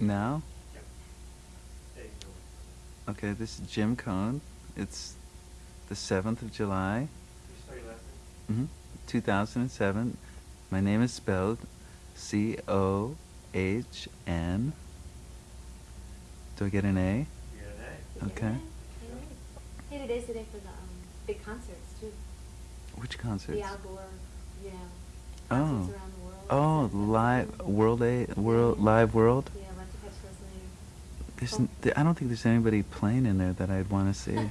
Now? Okay, this is Jim Cohn. It's the 7th of July, hmm 2007. My name is spelled C O H N. Do I get an A? Okay. Hey, today's the day for the um, big concerts too. Which concerts? The Al Gore, you know, Oh. around the world. Oh, That's- that's live world A world live world. Yeah, a bunch of heads listening. There's n- th- I don't think there's anybody playing in there that I'd want to see.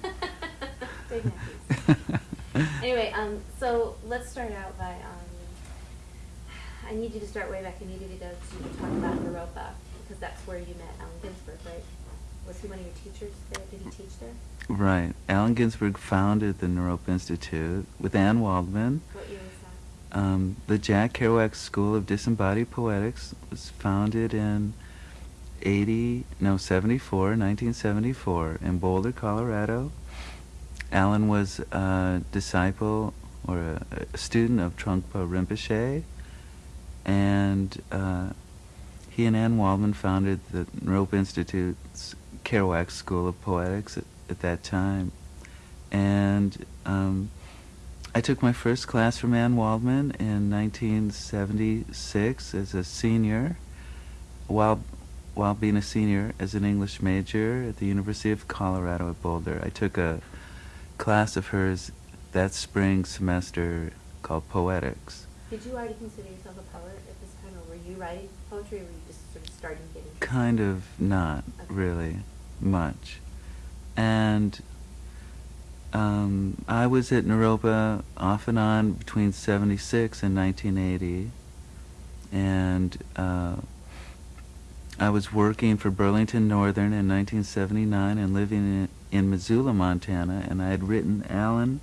Anyway, um, so let's start out by um, I need you to start way back. I need you to go to talk about Naropa because that's where you met Allen Ginsberg, right? Was he one of your teachers there? Did he teach there? right. Allen Ginsberg founded the Naropa Institute with Anne Waldman. What year was that? Um, the Jack Kerouac School of Disembodied Poetics was founded in 80, no, 74, 1974 in Boulder, Colorado. Allen was a disciple or a, a student of Trungpa Rinpoche, and uh, he and Anne Waldman founded the Rope Institute's Kerouac School of Poetics at, at that time. And um, I took my first class from Anne Waldman in 1976 as a senior, while while being a senior as an English major at the University of Colorado at Boulder. I took a class of hers that spring semester called Poetics. Did you already consider yourself a poet at this time, or were you writing poetry, or were you just sort of starting to get into Kind of not Okay. really much. And um, I was at Naropa off and on between 76 and 1980. And uh, I was working for Burlington Northern in 1979 and living in, in Missoula, Montana. And I had written Allen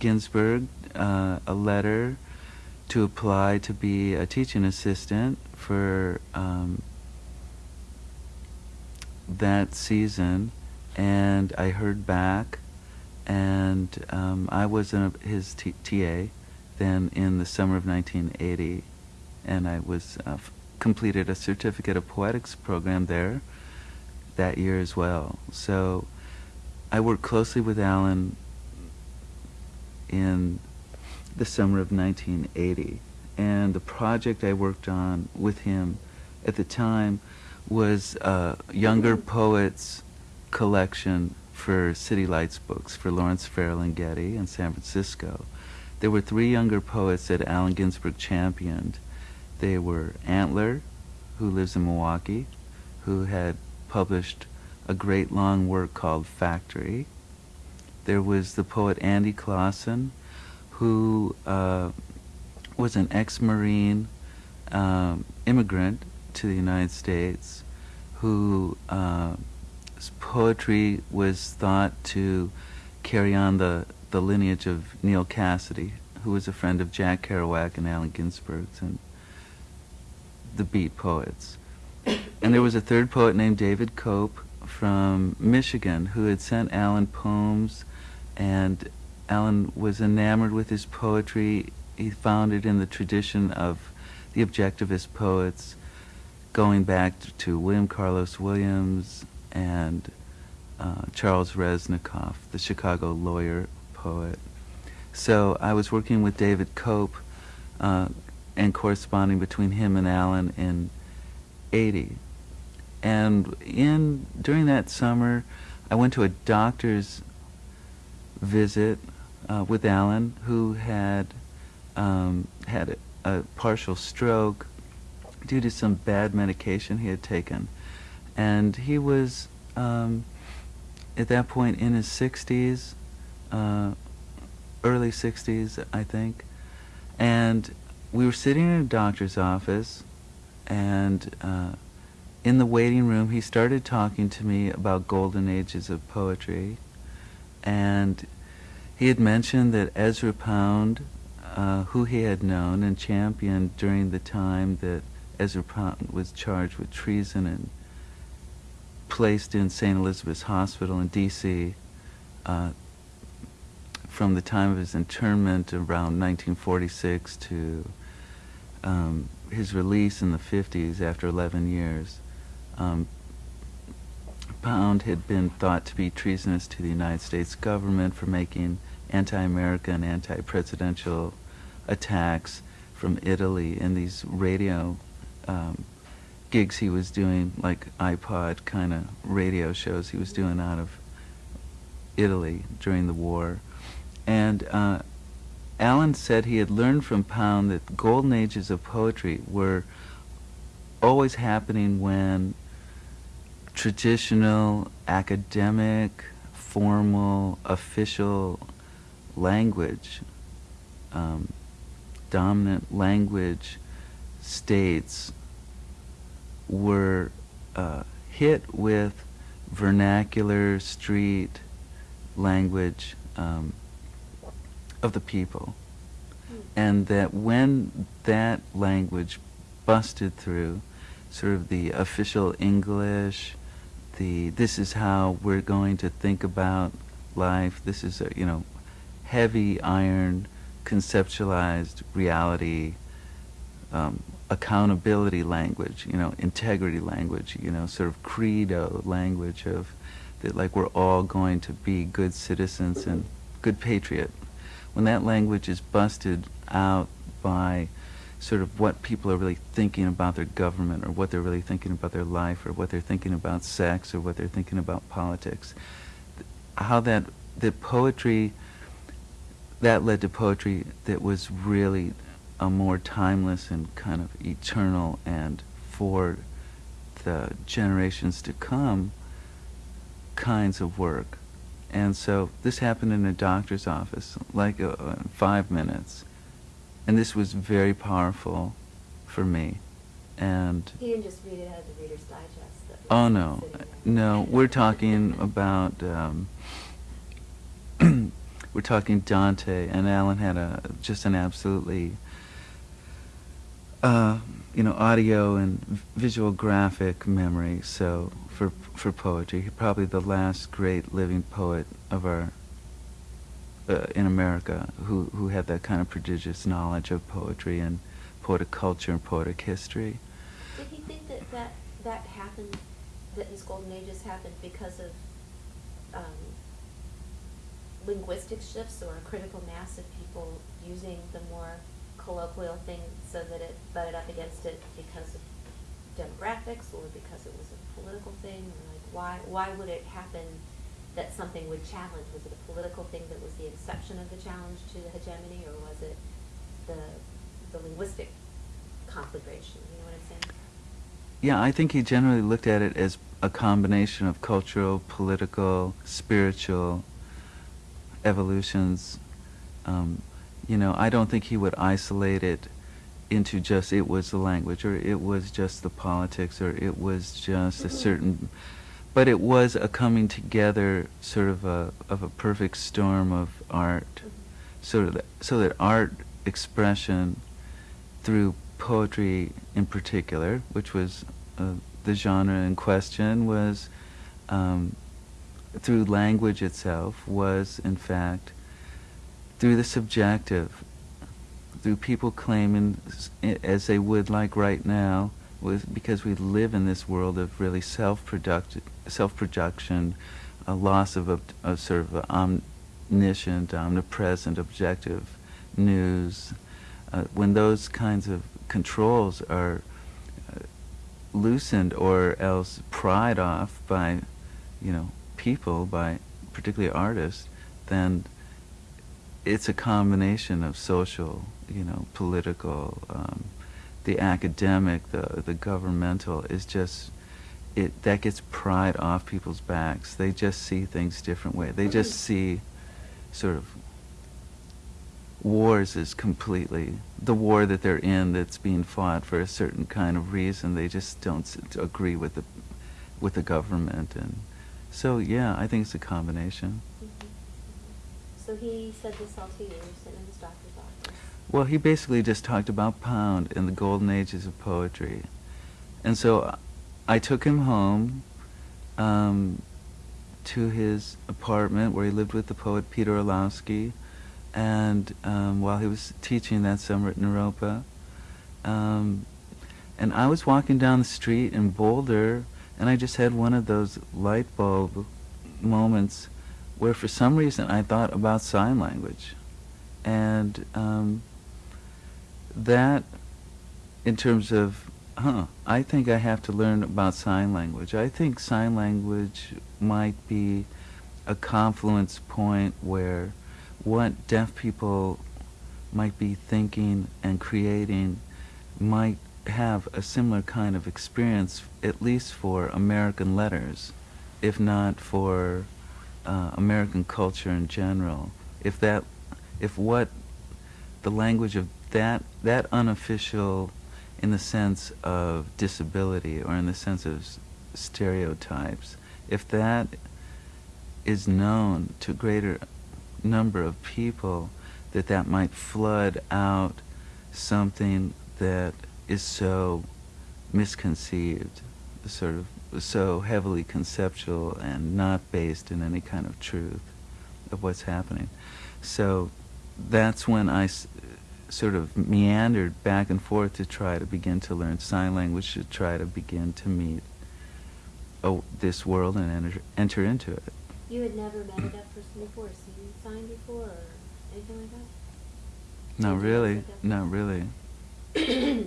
Ginsberg uh, a letter to apply to be a teaching assistant for um, that season, and I heard back, and um, I was in a, his TA then in the summer of 1980, and I was uh, completed a certificate of poetics program there that year as well. So I worked closely with Allen in the summer of 1980, and the project I worked on with him at the time was a younger poets collection for City Lights books for Lawrence Ferlinghetti in San Francisco. There were three younger poets that Allen Ginsberg championed. They were Antler, who lives in Milwaukee, who had published a great long work called Factory. There was the poet Andy Clausen, who uh, was an ex-Marine um, immigrant to the United States, who uh, poetry was thought to carry on the, the lineage of Neal Cassady, who was a friend of Jack Kerouac and Allen Ginsberg's and the Beat poets. And there was a third poet named David Cope from Michigan who had sent Allen poems, and Allen was enamored with his poetry. He found it in the tradition of the objectivist poets, going back to William Carlos Williams and uh, Charles Reznikoff, the Chicago lawyer poet. So I was working with David Cope uh, and corresponding between him and Allen in 80. And in during that summer, I went to a doctor's visit uh, with Allen, who had um, had a, a partial stroke due to some bad medication he had taken, and he was um, at that point in his 60s, uh, early 60s, I think, and we were sitting in a doctor's office, and uh, in the waiting room, he started talking to me about golden ages of poetry, and he had mentioned that Ezra Pound, uh, who he had known and championed during the time that Ezra Pound was charged with treason and placed in St. Elizabeth's Hospital in D.C. Uh, from the time of his internment around 1946 to um, his release in the 50s after 11 years. um, Pound had been thought to be treasonous to the United States government for making anti-American, anti-presidential attacks from Italy in these radio um, gigs he was doing, like iPod kind of radio shows he was doing out of Italy during the war. And uh, Allen said he had learned from Pound that golden ages of poetry were always happening when traditional, academic, formal, official language, um, dominant language states were uh, hit with vernacular street language um, of the people. And that when that language busted through, sort of the official English, the this is how we're going to think about life, this is a, you know, heavy iron conceptualized reality um, accountability language, you know, integrity language, you know, sort of credo language of that like we're all going to be good citizens and good patriot. When that language is busted out by sort of what people are really thinking about their government or what they're really thinking about their life or what they're thinking about sex or what they're thinking about politics, how that, that poetry, that led to poetry that was really a more timeless and kind of eternal and for the generations to come kinds of work. And so this happened in a doctor's office, like uh, five minutes. And this was very powerful for me. And He didn't just read it out of the Reader's Digest. oh no, no, we're talking about um, we're talking Dante, and Allen had a just an absolutely uh, you know audio and visual graphic memory. So for for poetry, He probably the last great living poet of our uh, in America who who had that kind of prodigious knowledge of poetry and poetic culture and poetic history. Did he think that that, that happened, that his golden ages happened because of um, linguistic shifts or a critical mass of people using the more colloquial thing so that it butted up against it because of demographics or because it was a political thing? Or like why, why would it happen that something would challenge? Was it a political thing that was the inception of the challenge to the hegemony or was it the, the linguistic conflagration? You know what I'm saying? Yeah, I think he generally looked at it as a combination of cultural, political, spiritual evolutions. Um, you know, I don't think he would isolate it into just it was the language or it was just the politics or it was just a certain but it was a coming together sort of a of a perfect storm of art. So that so that art expression through poetry in particular, which was uh, the genre in question, was um, through language itself, was in fact through the subjective, through people claiming, as they would like right now, was because we live in this world of really self-product, self-production, a loss of, ob- of sort of omniscient, omnipresent, objective news. Uh, when those kinds of controls are uh, loosened or else pried off by, you know, people, by particularly artists, then it's a combination of social, you know, political, um, the academic, the the governmental It's just it that gets pried off people's backs. They just see things different way. They just see sort of wars as completely the war that they're in that's being fought for a certain kind of reason. They just don't s- agree with the with the government and so yeah, I think it's a combination. So he said this all to you, sitting in his doctor's office. Well, he basically just talked about Pound and the golden ages of poetry. And so I took him home um, to his apartment where he lived with the poet Peter Orlovsky. And um, while he was teaching that summer at Naropa, um, and I was walking down the street in Boulder, And I just had one of those light bulb moments where for some reason I thought about sign language. And um, that, in terms of, huh, I think I have to learn about sign language. I think sign language might be a confluence point where what deaf people might be thinking and creating might have a similar kind of experience, at least for American letters, if not for uh, American culture in general. If that, if what the language of that that unofficial, in the sense of disability or in the sense of stereotypes, if that is known to a greater number of people, that that might flood out something that is so misconceived, sort of so heavily conceptual and not based in any kind of truth of what's happening. So that's when I s- sort of meandered back and forth to try to begin to learn sign language, to try to begin to meet oh, this world and enter, enter into it. You had never met a deaf person before, seen sign before, or anything like that? Not really, not really.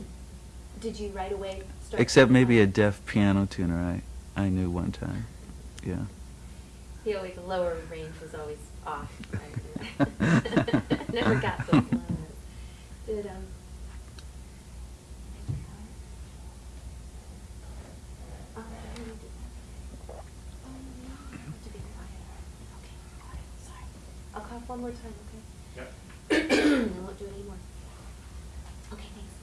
Did you right away start? Except to maybe a deaf piano tuner I, I knew one time. Yeah. He always, lower range was always off. right? Never got those lows. Did, um. I really did that. No, I have to be quiet. Okay, quiet, sorry. I'll cough one more time, okay? Yep. I won't do it anymore. Okay, thanks.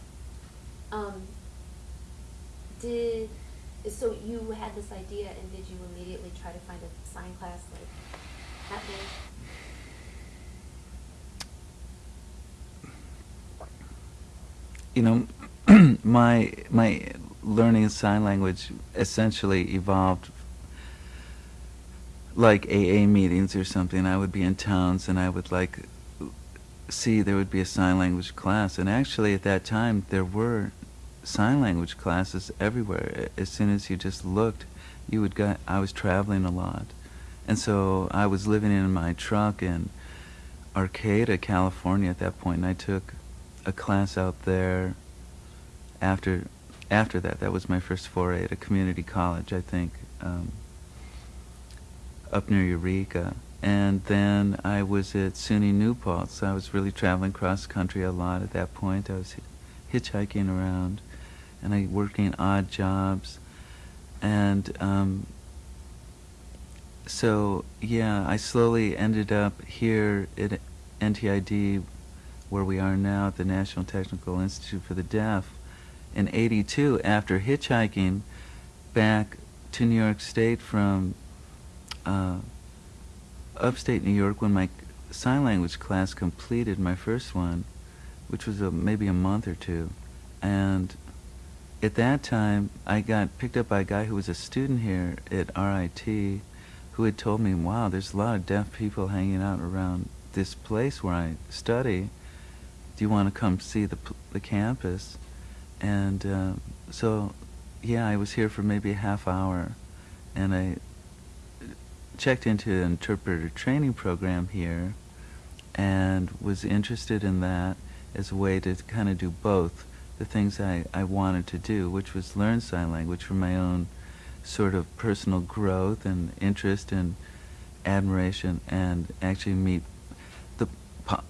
Um, did, so you had this idea and did you immediately try to find a sign class like that day? You know, my my learning sign language essentially evolved like AA meetings or something. I would be in towns and I would like see there would be a sign language class, and actually at that time there were sign language classes everywhere. As soon as you just looked, you would get. I was traveling a lot, and so I was living in my truck in Arcata, California at that point, and I took a class out there. After after that, that was my first foray at a community college, I think, um, up near Eureka. And then I was at SUNY New Paltz. I was really traveling cross country a lot at that point. I was hitchhiking around, and I working odd jobs, and um, so yeah, I slowly ended up here at NTID, where we are now at the National Technical Institute for the Deaf, in '82 after hitchhiking back to New York State from uh, upstate New York when my sign language class completed my first one, which was a, maybe a month or two, and at that time I got picked up by a guy who was a student here at RIT, who had told me, "Wow, there's a lot of deaf people hanging out around this place where I study. Do you want to come see the the campus?" And uh, so, yeah, I was here for maybe a half hour, and I checked into an interpreter training program here, and was interested in that as a way to kind of do both the things I, I wanted to do, which was learn sign language for my own sort of personal growth and interest and admiration, and actually meet the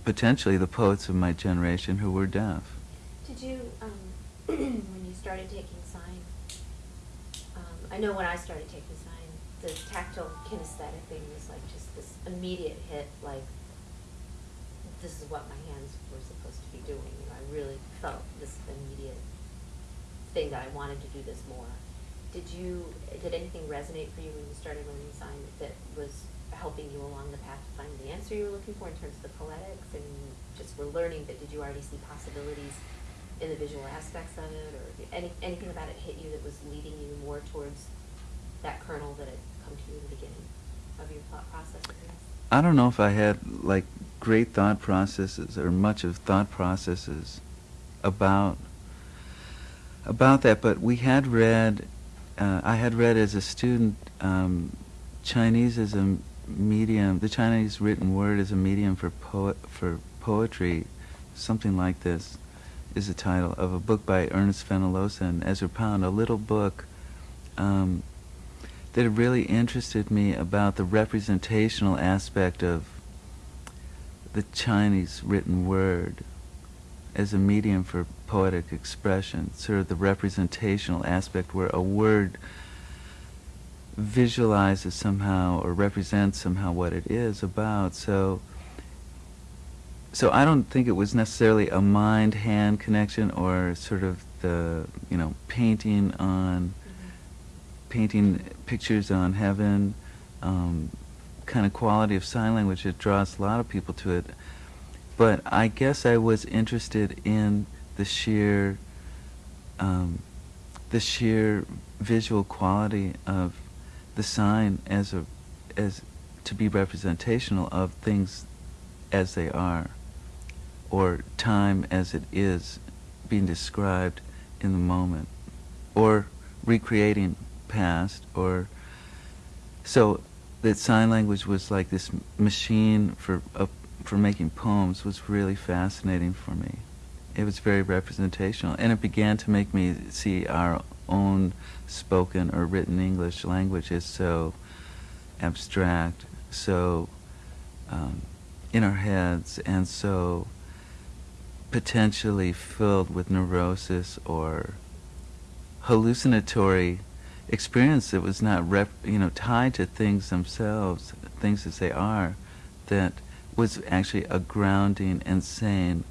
potentially the poets of my generation who were deaf. Did you, um, when you started taking sign, um, I know when I started taking sign, the tactile kinesthetic thing was like just this immediate hit, like, this is what my hands were supposed to be doing, you know, I really felt this immediate thing that I wanted to do this more. Did you, did anything resonate for you when you started learning sign that was helping you along the path to find the answer you were looking for in terms of the poetics and just were learning, but did you already see possibilities in the visual aspects of it, or any, anything about it hit you that was leading you more towards that kernel that had come to you in the beginning of your thought process? I? I don't know if I had like great thought processes or much of thought processes about about that, but we had read uh, I had read as a student um, Chinese as a medium, the Chinese written word as a medium for poet for poetry, something like this is the title of a book by Ernest Fenollosa and Ezra Pound, a little book um, that really interested me about the representational aspect of the Chinese written word as a medium for poetic expression, sort of the representational aspect where a word visualizes somehow or represents somehow what it is about. So so I don't think it was necessarily a mind-hand connection or sort of the, you know, painting on painting pictures on heaven, um, kind of quality of sign language that draws a lot of people to it. But I guess I was interested in the sheer, um, the sheer visual quality of the sign as a, as to be representational of things as they are, or time as it is being described in the moment, or recreating past, or so that sign language was like this machine for uh, for making poems was really fascinating for me. It was very representational, and it began to make me see our own spoken or written English language as so abstract, so um, in our heads, and so potentially filled with neurosis or hallucinatory experience that was not rep, you know tied to things themselves, things as they are, that was actually a grounding and sane,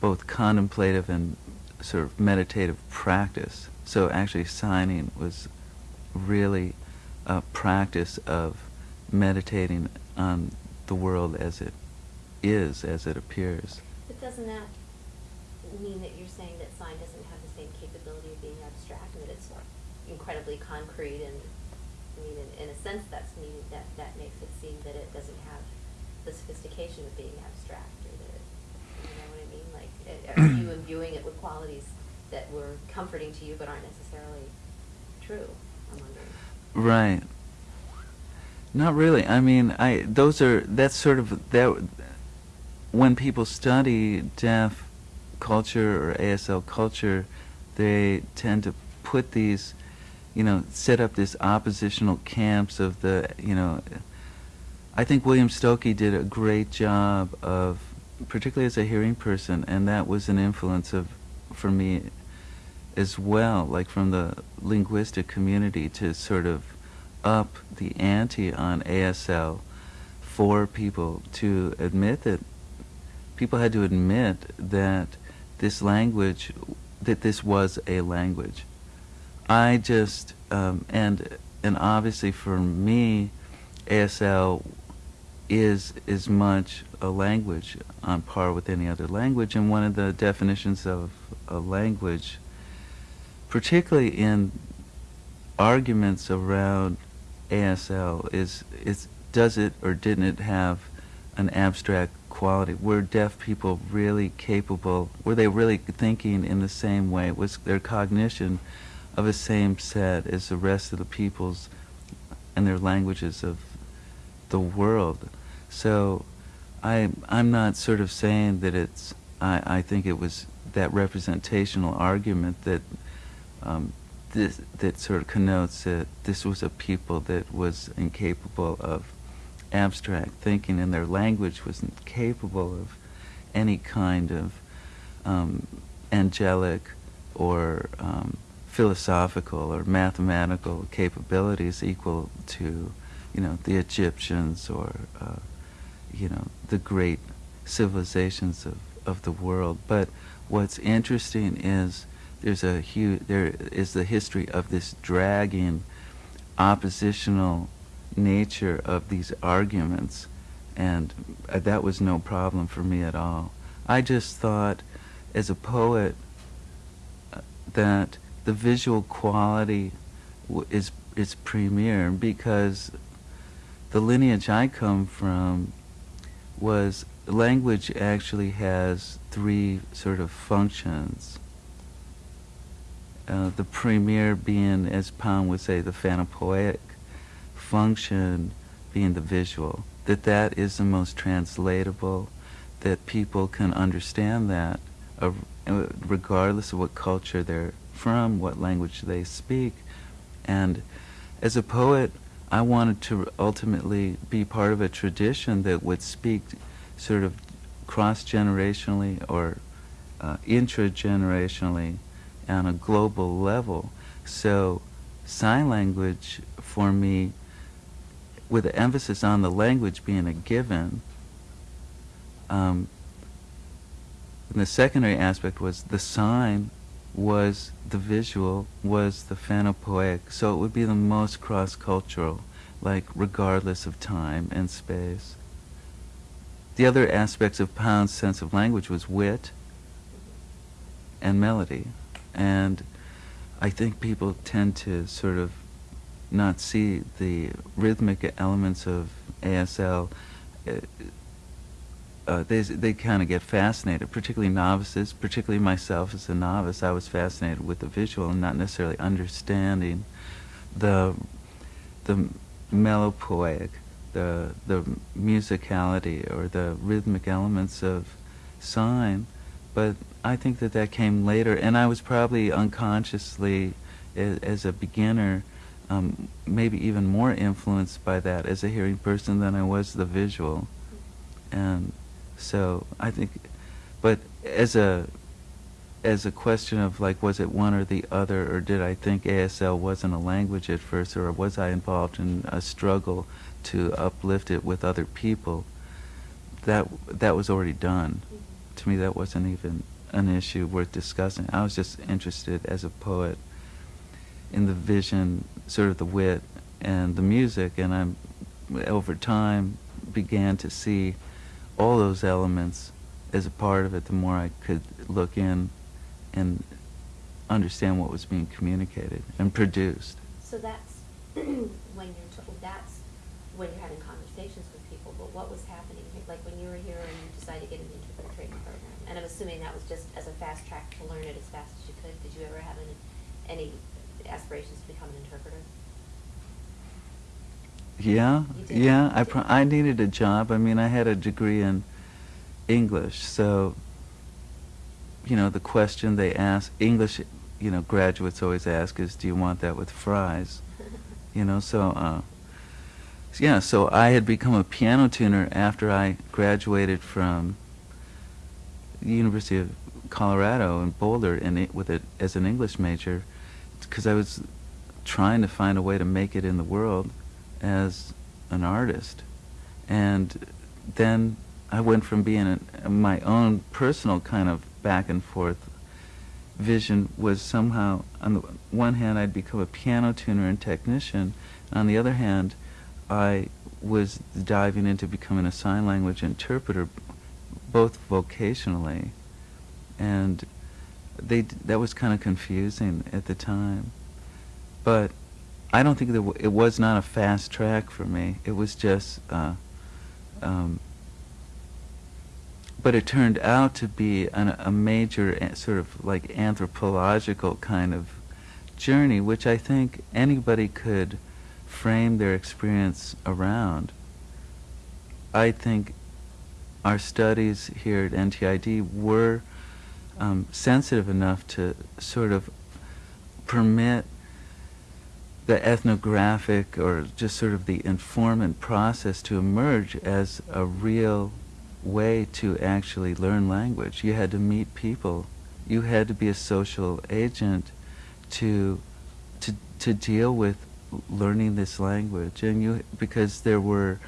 both contemplative and sort of meditative practice. So actually signing was really a practice of meditating on the world as it is, as it appears. But doesn't that mean that you're saying that sign doesn't have the same capability of being abstract and that it's incredibly concrete and, I mean, in, in a sense, that's meaning that, that makes it seem that it doesn't have the sophistication of being abstract or that, it- you know what I mean? Like, are you imbuing it with qualities that were comforting to you but aren't necessarily true? I'm wondering. Right. Not really. I mean, I those are that's sort of that when people study deaf culture or ASL culture, they tend to put these, you know, set up this oppositional camps of the, you know, I think William Stokoe did a great job of, particularly as a hearing person, and that was an influence of, for me, as well, like from the linguistic community to sort of up the ante on ASL for people to admit that people had to admit that this language, that this was a language. I just, um, and and obviously for me, ASL is as much a language on par with any other language, and one of the definitions of a language, particularly in arguments around ASL, is is does it or didn't it have an abstract quality? Were deaf people really capable? Were they really thinking in the same way? Was their cognition of the same set as the rest of the peoples and their languages of the world? So I I'm not sort of saying that it's I, I think it was that representational argument that um, this, that sort of connotes that this was a people that was incapable of abstract thinking and their language wasn't capable of any kind of um, angelic or um, philosophical or mathematical capabilities equal to you know the Egyptians or uh, you know the great civilizations of, of the world. But what's interesting is there's a huge there is the history of this dragging oppositional nature of these arguments and uh, that was no problem for me at all. I just thought as a poet uh, that the visual quality is is premier because the lineage i come from was language actually has three sort of functions uh, the premier being, as Pound would say, the phanopoetic function being the visual. That that is the most translatable, that people can understand that uh, regardless of what culture they're from, what language they speak. And as a poet, I wanted to ultimately be part of a tradition that would speak sort of cross-generationally or uh, intra-generationally on a global level. So sign language for me, with the emphasis on the language being a given, um, the secondary aspect was the sign was the visual, was the phanopoetic, so it would be the most cross-cultural, like regardless of time and space. The other aspects of Pound's sense of language was wit and melody. And I think people tend to sort of not see the rhythmic elements of ASL. Uh, uh, they they kind of get fascinated, particularly novices, particularly myself as a novice. I was fascinated with the visual and not necessarily understanding the the melopoetic, the the musicality or the rhythmic elements of sign. But I think that that came later, and I was probably unconsciously, as, as a beginner, um, maybe even more influenced by that as a hearing person than I was the visual. And so I think, but as a as a question of like was it one or the other or did I think ASL wasn't a language at first or was I involved in a struggle to uplift it with other people that that was already done. To me that wasn't even an issue worth discussing. I was just interested as a poet in the vision sort of the wit and the music and I'm over time began to see all those elements as a part of it, the more I could look in and understand what was being communicated and produced. So that's when you're that's when you're having conversations with people. But what was happening, like when you were here and you decided to get an interpreter training program? And I'm assuming that was just as a fast track to learn it as fast as you could. Did you ever have any, any aspirations to become an interpreter? Yeah, yeah. I I needed a job. I mean, I had a degree in English, so you know the question they ask English, you know, graduates always ask is, "Do you want that with fries?" you know, so uh, yeah. So I had become a piano tuner after I graduated from the University of Colorado in Boulder, and it, with it as an English major, because I was trying to find a way to make it in the world as an artist. And then I went from being a, my own personal kind of back and forth vision was somehow, on the one hand, I'd become a piano tuner and technician. And on the other hand, I was diving into becoming a sign language interpreter, both vocationally. And they, that was kind of confusing at the time. But I don't think that it was not a fast track for me. It was just, uh, um, but it turned out to be an, a major sort of like anthropological kind of journey, which I think anybody could frame their experience around. I think our studies here at NTID were um, sensitive enough to sort of permit the ethnographic or just sort of the informant process to emerge as a real way to actually learn language. You had to meet people. You had to be a social agent to to to deal with learning this language and you because there were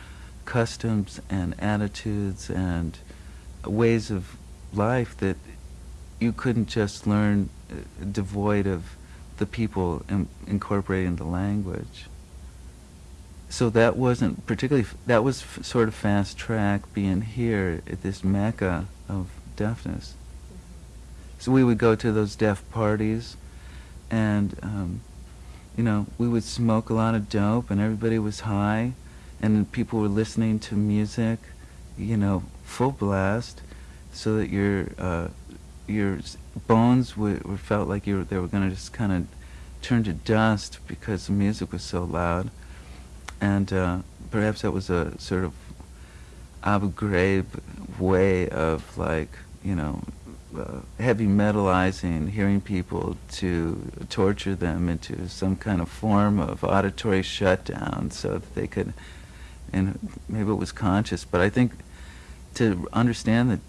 customs and attitudes and ways of life that you couldn't just learn uh, devoid of the people in, incorporating the language. So that wasn't particularly, that was sort of fast track being here at this mecca of deafness. So we would go to those deaf parties and, um, you know, we would smoke a lot of dope and everybody was high and people were listening to music, you know, full blast so that your uh, your bones were, were felt like you were, they were going to just kind of turn to dust because the music was so loud, and uh, perhaps that was a sort of Ghraib way of like you know uh, heavy metalizing, hearing people to torture them into some kind of form of auditory shutdown so that they could, and maybe it was conscious, but I think to understand that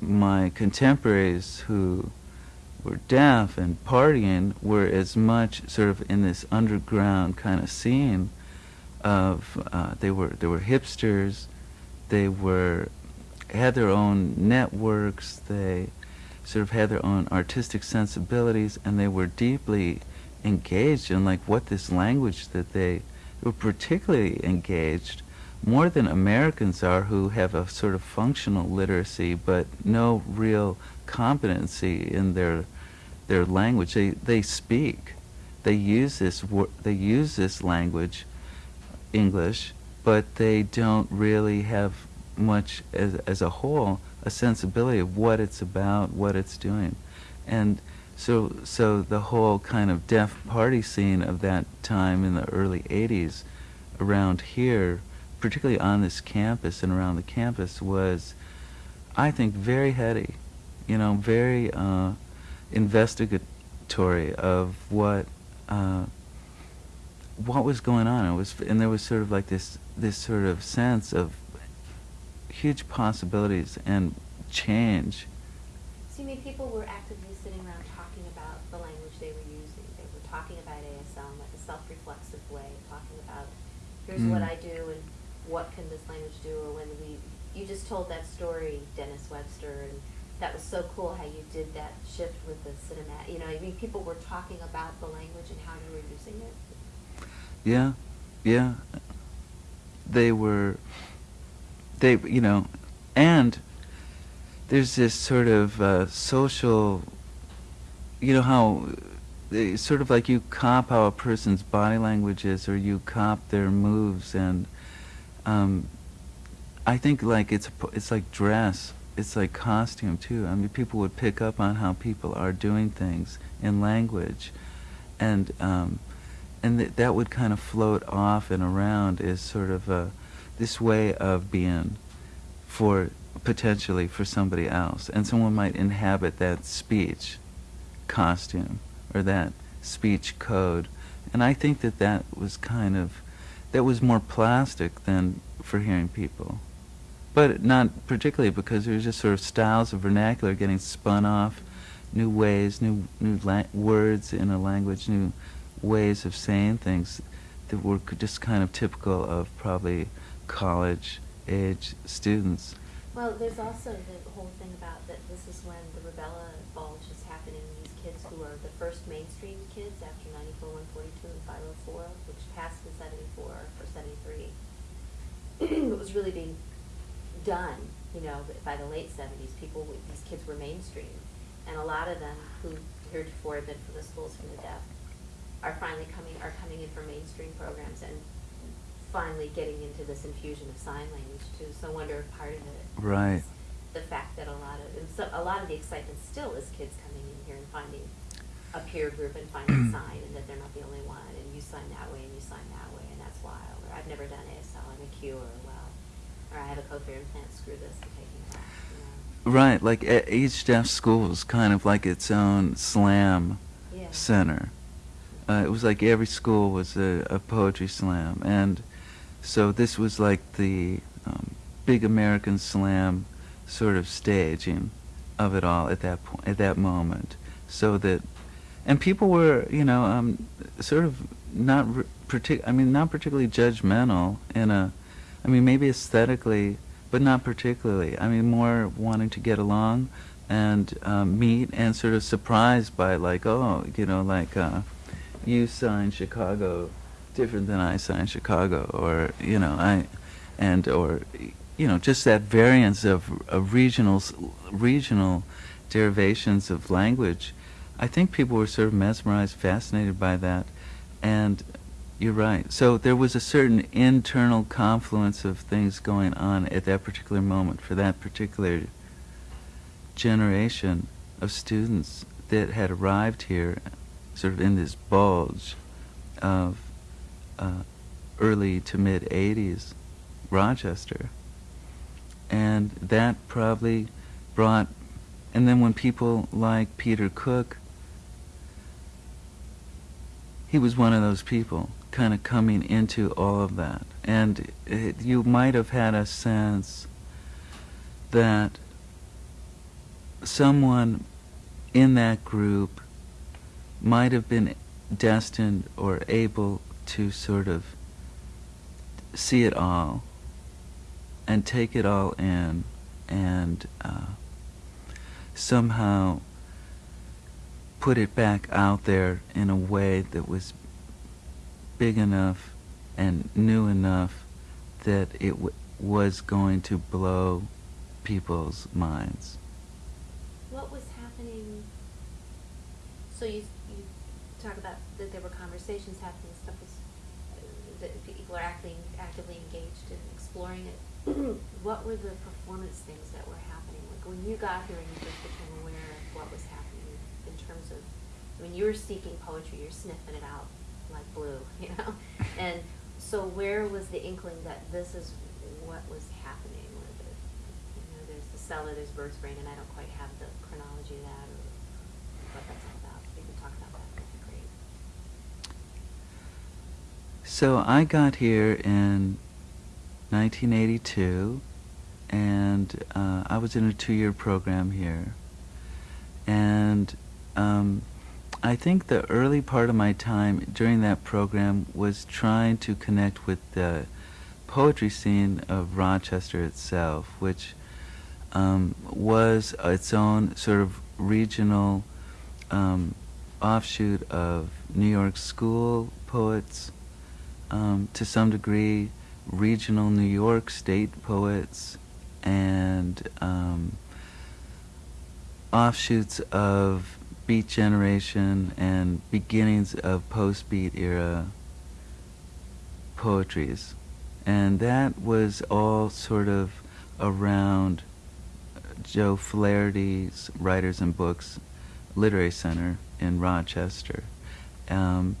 my contemporaries who were deaf and partying were as much sort of in this underground kind of scene of uh, they were they were hipsters, they were had their own networks, they sort of had their own artistic sensibilities, and they were deeply engaged in like what this language that they were particularly engaged more than Americans are who have a sort of functional literacy but no real competency in their their language. They they speak, they use this they use this language, English, but they don't really have much as as a whole a sensibility of what it's about, what it's doing, and so so the whole kind of deaf party scene of that time in the early 80s around here particularly on this campus and around the campus was I think very heady you know very uh, investigatory of what uh, what was going on it was and there was sort of like this this sort of sense of huge possibilities and change So you mean people were actively sitting around talking about the language they were using? They were talking about ASL in like a self-reflexive way, talking about, here's what Mm. I do and what can this language do? Or when we, you just told that story, Dennis Webster, and that was so cool how you did that shift with the cinema. You know, I mean, people were talking about the language and how you were using it. Yeah, yeah. They were, they, you know, and there's this sort of uh, social, you know how, it's sort of like you cop how a person's body language is, or you cop their moves, and um, I think like it's it's like dress, it's like costume too. I mean, people would pick up on how people are doing things in language, and um, and th- that would kind of float off and around as sort of a this way of being for potentially for somebody else, and someone might inhabit that speech costume or that speech code, and I think that that was kind of that was more plastic than for hearing people, but not particularly because there was just sort of styles of vernacular getting spun off, new ways, new new words in a language, new ways of saying things that were just kind of typical of probably college age students. Well, there's also the whole thing about that this is when the rubella bulge is happening. These kids who are the first mainstream kids after 94, 142, and 504, which passed in 74 or 73. it was really being done, you know, by the late 70s. People, these kids were mainstream. And a lot of them who heretofore had been from the schools from the deaf are finally coming, are coming in for mainstream programs and finally getting into this infusion of sign language too. So I wonder if part of it Right. is the fact that a lot of and so a lot of the excitement still is kids coming in here and finding a peer group and finding sign and that they're not the only one and you sign that way and you sign that way and that's wild or I've never done ASL I'm a Q or well or I have a cochlear implant screw this I'm taking it off you know. Right, like each deaf school was kind of like its own slam Yeah. center. Uh, it was like every school was a, a poetry slam, and so this was like the um, big American slam sort of staging of it all at that point, at that moment. So that, and people were, you know, um, sort of not partic- I mean, not particularly judgmental in a, I mean, maybe aesthetically, but not particularly. I mean, more wanting to get along and um, meet and sort of surprised by like, oh, you know, like uh, you sign Chicago different than I sign Chicago, or you know, I, and or you know, just that variance of, of regional regional derivations of language. I think people were sort of mesmerized, fascinated by that, and you're right. So there was a certain internal confluence of things going on at that particular moment for that particular generation of students that had arrived here sort of in this bulge of uh, early to mid 80s Rochester. And that probably brought, and then when people like Peter Cook, he was one of those people kind of coming into all of that. And it, you might have had a sense that someone in that group might have been destined or able to sort of see it all and take it all in and uh, somehow put it back out there in a way that was big enough and new enough that it w- was going to blow people's minds. What was happening? So you you talk about that there were conversations happening, stuff was uh, that people are acting actively engaged in exploring it. what were the performance things that were happening? Like when you got here and you just became aware of what was happening in terms of when you were seeking poetry, you're sniffing it out like blue, you know. and so where was the inkling that this is what was happening? Where the, you know, there's the cellar, there's bird's brain, and I don't quite have the chronology of that or what that's all about. You can talk about that, that'd be great. So I got here in 1982, and uh, I was in a two-year program here. And um, I think the early part of my time during that program was trying to connect with the poetry scene of Rochester itself, which um, was its own sort of regional um, offshoot of New York school poets, um, to some degree, regional New York state poets, and um, offshoots of Beat Generation and beginnings of post-Beat era poetries. And that was all sort of around Joe Flaherty's Writers and Books Literary Center in Rochester. Um,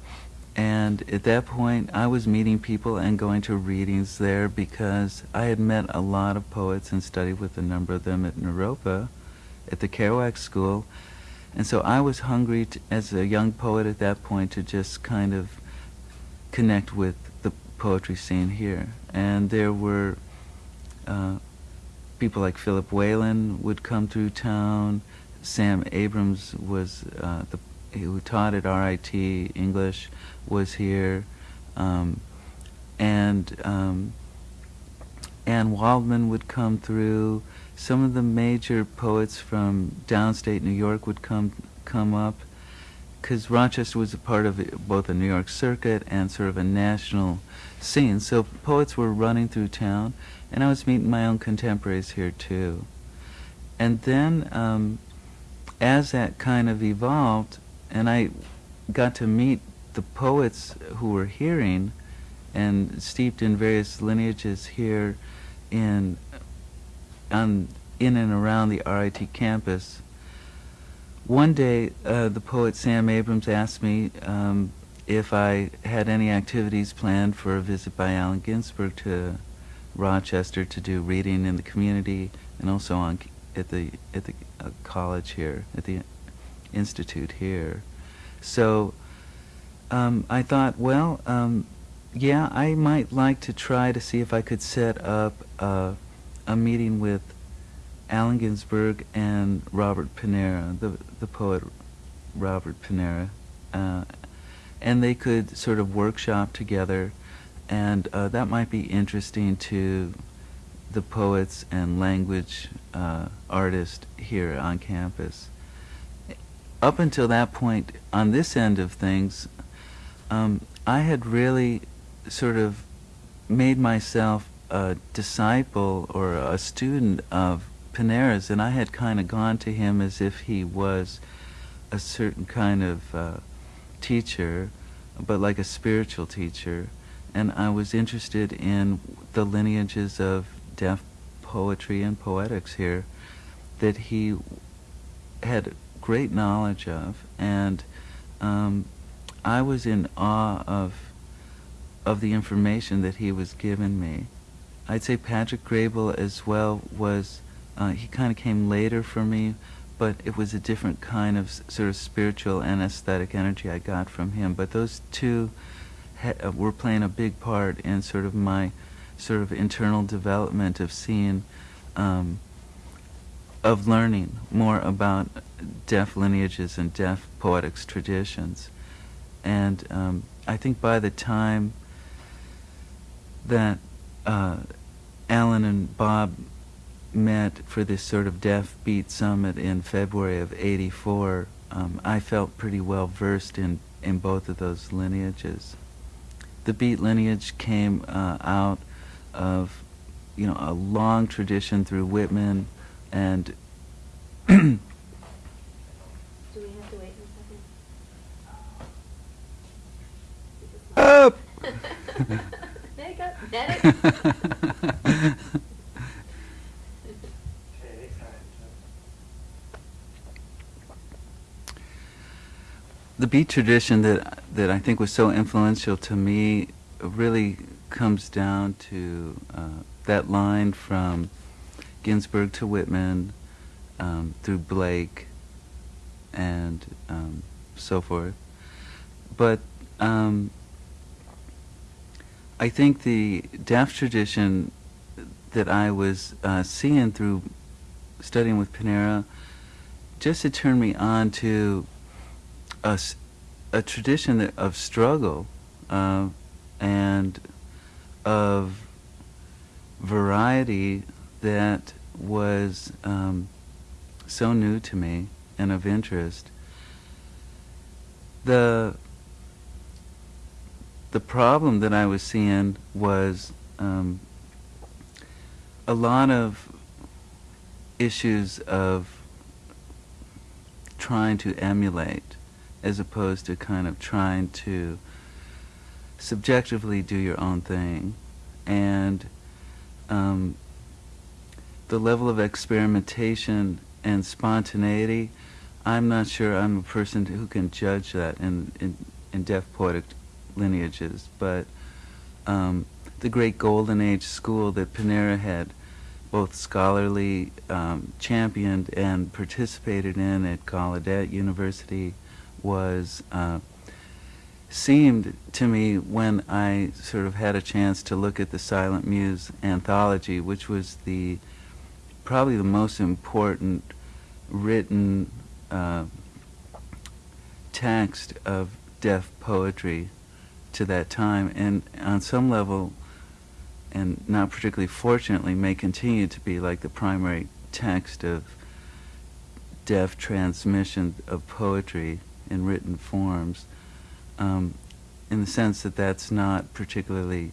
and at that point, I was meeting people and going to readings there because I had met a lot of poets and studied with a number of them at Naropa at the Kerouac School. And so I was hungry to, as a young poet at that point to just kind of connect with the poetry scene here. And there were uh, people like Philip Whalen would come through town. Sam Abrams was uh, the who taught at RIT English was here, um, and um, Anne Waldman would come through. Some of the major poets from downstate New York would come come up, because Rochester was a part of both a New York circuit and sort of a national scene. So poets were running through town, and I was meeting my own contemporaries here too. And then, um, as that kind of evolved, and I got to meet the poets who were hearing and steeped in various lineages here in on in and around the RIT campus. One day, uh, the poet Sam Abrams asked me um, if I had any activities planned for a visit by Allen Ginsberg to Rochester to do reading in the community and also on at the at the uh, college here at the institute here. So um, I thought, well, um, yeah, I might like to try to see if I could set up uh, a meeting with Allen Ginsberg and Robert Panara, the the poet Robert Panara, uh, and they could sort of workshop together, and uh, that might be interesting to the poets and language uh, artists here on campus. Up until that point, on this end of things, um, I had really sort of made myself a disciple or a student of Panara's, and I had kind of gone to him as if he was a certain kind of uh, teacher, but like a spiritual teacher. And I was interested in the lineages of deaf poetry and poetics here that he had great knowledge of, and um, I was in awe of of the information that he was giving me. I'd say Patrick Graybill as well was uh, he kind of came later for me, but it was a different kind of sort of spiritual and aesthetic energy I got from him. But those two uh, were playing a big part in sort of my sort of internal development of seeing, um, of learning more about deaf lineages and deaf poetics traditions. And um, I think by the time that uh, Allen and Bob met for this sort of deaf beat summit in February of 84, um, I felt pretty well versed in, in both of those lineages. The beat lineage came uh, out of, you know, a long tradition through Whitman and Do we have to wait a second? Up! The beat tradition that that I think was so influential to me really comes down to uh, that line from Ginsberg to Whitman, um, through Blake, and um, so forth. But um, I think the deaf tradition that I was uh, seeing through studying with Panara just turned me on to a, a tradition that, of struggle uh, and of variety that was um, so new to me and of interest. The the problem that I was seeing was um, a lot of issues of trying to emulate as opposed to kind of trying to subjectively do your own thing. And um, the level of experimentation and spontaneity i'm not sure i'm a person who can judge that in, in, in deaf poetic lineages but um, the great golden age school that panara had both scholarly um, championed and participated in at Gallaudet University was uh, seemed to me when I sort of had a chance to look at the Silent Muse anthology, which was the probably the most important written uh, text of deaf poetry to that time, and on some level and not particularly fortunately, may continue to be like the primary text of deaf transmission of poetry in written forms, um, in the sense that that's not particularly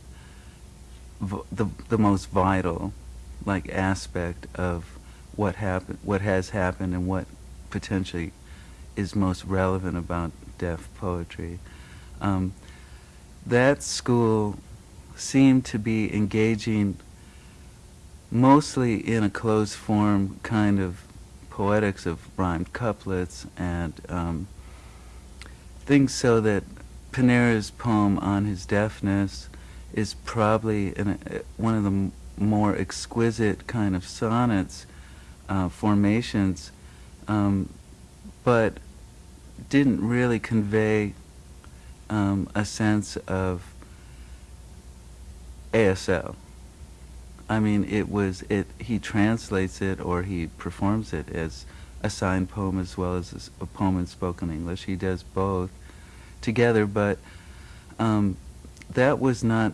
the the most vital, like aspect of what happened, what has happened, and what potentially is most relevant about deaf poetry. Um, that school seemed to be engaging mostly in a closed form kind of poetics of rhymed couplets and um, things so that Panara's poem on his deafness is probably an, uh, one of the more exquisite kind of sonnets uh, formations, um, but didn't really convey um, a sense of ASL. I mean, it was it. He translates it or he performs it as a signed poem as well as a poem in spoken English. He does both together, but um, that was not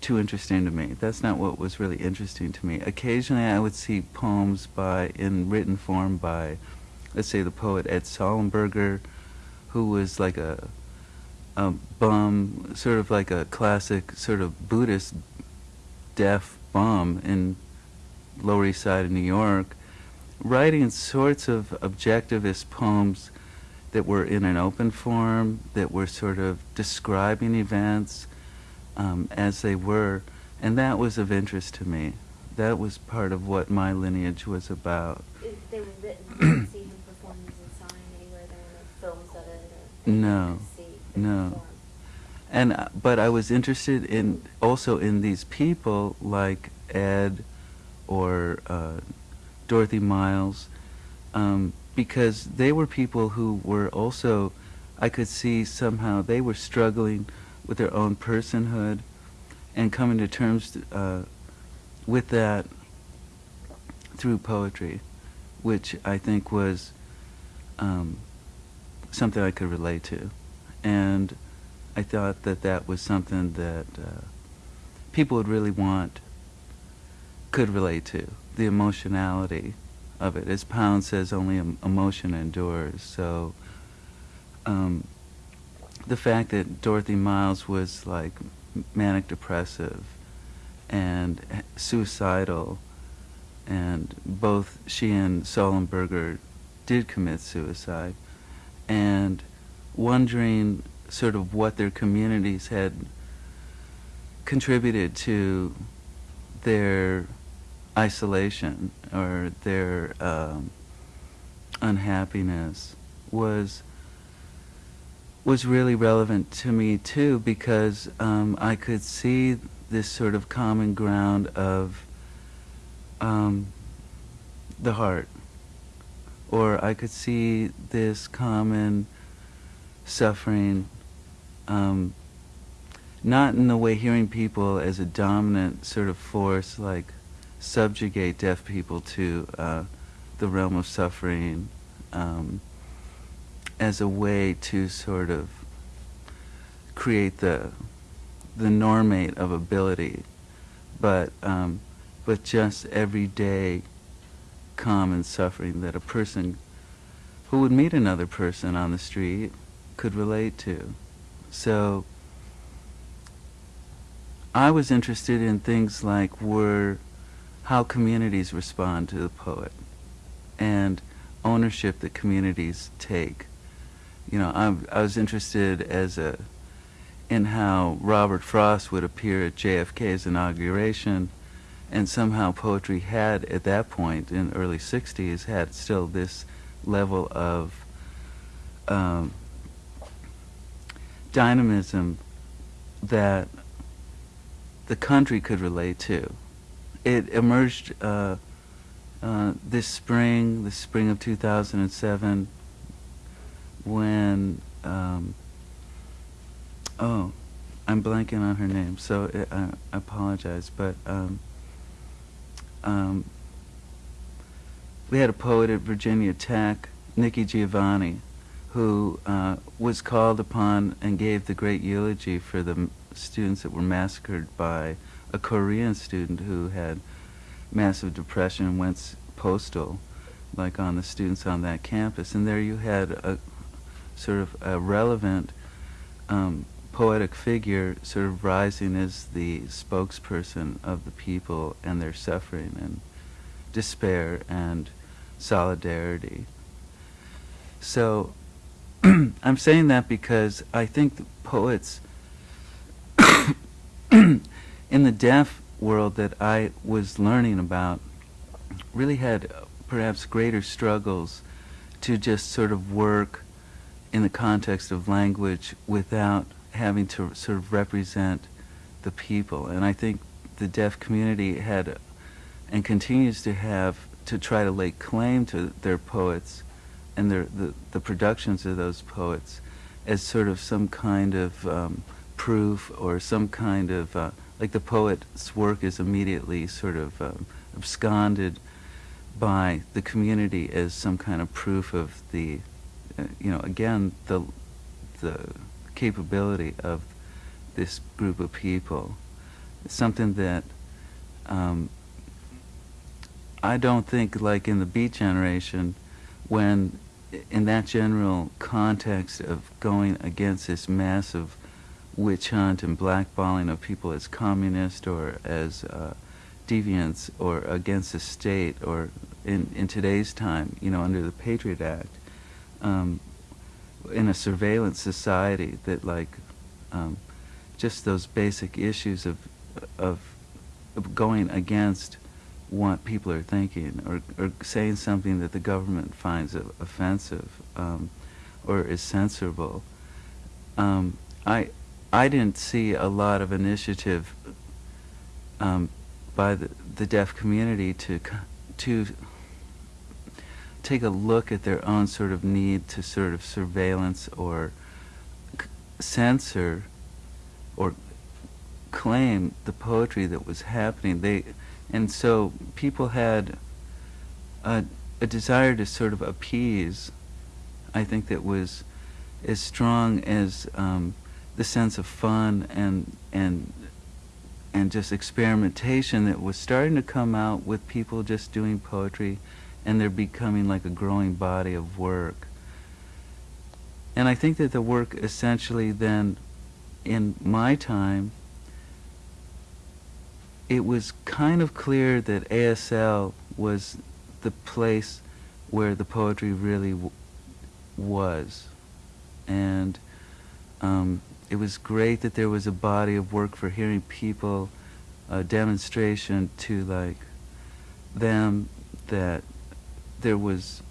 too interesting to me. That's not what was really interesting to me. Occasionally, I would see poems by in written form by, let's say, the poet Ed Sollenberger, who was like a a bum, sort of like a classic sort of Buddhist deaf bum in Lower East Side of New York, writing sorts of objectivist poems that were in an open form, that were sort of describing events um, as they were, and that was of interest to me. That was part of what my lineage was about. They were see him perform these and you No, could see the no. Form. And uh, but I was interested in also in these people like Ed or uh, Dorothy Miles um, because they were people who were also I could see somehow they were struggling with their own personhood and coming to terms uh, with that through poetry, which I think was um, something I could relate to, and I thought that that was something that uh, people would really want, could relate to, the emotionality of it. As Pound says, only emotion endures. So um, the fact that Dorothy Miles was like manic depressive and suicidal, and both she and Sullenberger did commit suicide, and wondering sort of what their communities had contributed to their isolation or their um, unhappiness was was really relevant to me too because um, I could see this sort of common ground of um, the heart, or I could see this common suffering, um, not in the way hearing people as a dominant sort of force, like subjugate deaf people to uh, the realm of suffering, um, as a way to sort of create the the normate of ability, but um, but just everyday common suffering that a person who would meet another person on the street could relate to. So I was interested in things like were how communities respond to the poet and ownership that communities take. You know, I'm, I was interested as a in how Robert Frost would appear at JFK's inauguration, and somehow poetry had at that point in early '60s had still this level of um, dynamism that the country could relate to. It emerged uh, uh, this spring, the spring of 2007, when um, oh, I'm blanking on her name, so it, I, I apologize, but um, um, we had a poet at Virginia Tech, Nikki Giovanni, who uh, was called upon and gave the great eulogy for the students that were massacred by a Korean student who had massive depression and went postal, like on the students on that campus. And there you had a sort of a relevant um, poetic figure sort of rising as the spokesperson of the people and their suffering and despair and solidarity. So I'm saying that because I think the poets in the deaf world that I was learning about really had perhaps greater struggles to just sort of work in the context of language without having to sort of represent the people. And I think the deaf community had and continues to have to try to lay claim to their poets and their, the, the productions of those poets as sort of some kind of um, proof or some kind of, uh, like the poet's work is immediately sort of um, absconded by the community as some kind of proof of the, uh, you know, again, the, the capability of this group of people. It's something that um, I don't think, like in the Beat Generation, when in that general context of going against this massive witch hunt and blackballing of people as communist or as uh, deviants or against the state or in, in today's time, you know, under the Patriot Act, um, in a surveillance society that like um, just those basic issues of, of of going against what people are thinking or, or saying something that the government finds offensive um, or is censorable um, I I didn't see a lot of initiative um, by the, the deaf community to to take a look at their own sort of need to sort of surveillance or censor or claim the poetry that was happening. They and so people had a, a desire to sort of appease. I think that was as strong as um, the sense of fun and and and just experimentation that was starting to come out with people just doing poetry and they're becoming like a growing body of work. And I think that the work essentially then in my time it was kind of clear that ASL was the place where the poetry really was. And um, it was great that there was a body of work for hearing people, a demonstration to like them that there was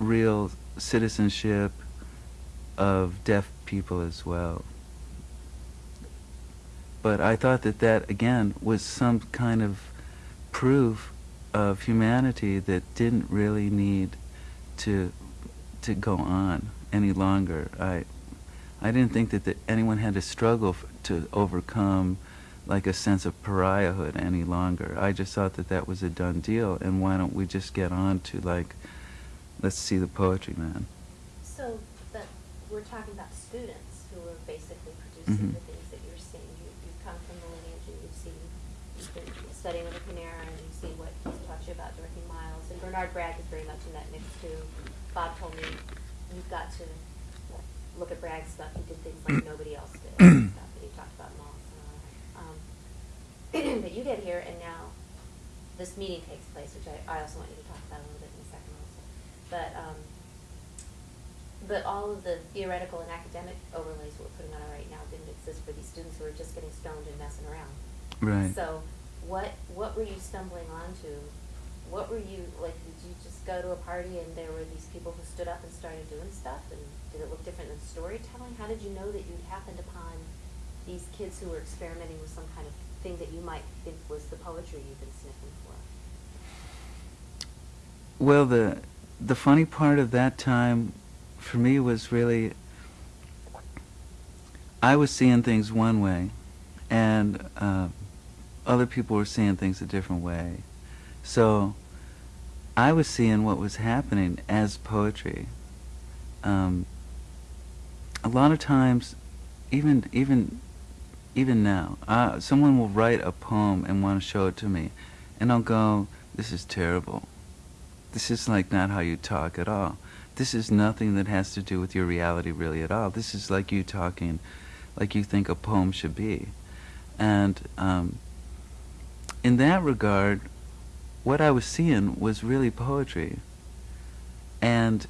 real citizenship of deaf people as well. But I thought that that again was some kind of proof of humanity that didn't really need to to go on any longer. I I didn't think that, that anyone had to struggle f- to overcome like a sense of pariahhood any longer. I just thought that that was a done deal, and why don't we just get on to like, let's see the poetry, man. So, but we're talking about students who are basically producing Mhm. the things that you're seeing. You, you've come from the lineage and you've seen, you've been studying with Panara and seen what he's taught you about Dorothy Miles. And Bernard Bragg is very much in that mix too. Bob told me, you've got to look at Bragg's stuff. He did things like nobody else did. stuff that he talked about Moss and all that. Um, but you get here and now this meeting takes place, which I, I also want you to talk about a little bit in a second also. But, um, but all of the theoretical and academic overlays we're putting on it right now didn't exist for these students who are just getting stoned and messing around. Right. So, what what were you stumbling onto? What were you like? Did you just go to a party and there were these people who stood up and started doing stuff? And did it look different than storytelling? How did you know that you'd happened upon these kids who were experimenting with some kind of thing that you might think was the poetry you've been sniffing for? Well, the the funny part of that time for me was really I was seeing things one way, and uh, other people were seeing things a different way. So I was seeing what was happening as poetry. Um, a lot of times, even even even now, uh, someone will write a poem and want to show it to me, and I'll go, "This is terrible. This is like not how you talk at all. This is nothing that has to do with your reality really at all. This is like you talking, like you think a poem should be." And um, in that regard, what I was seeing was really poetry, and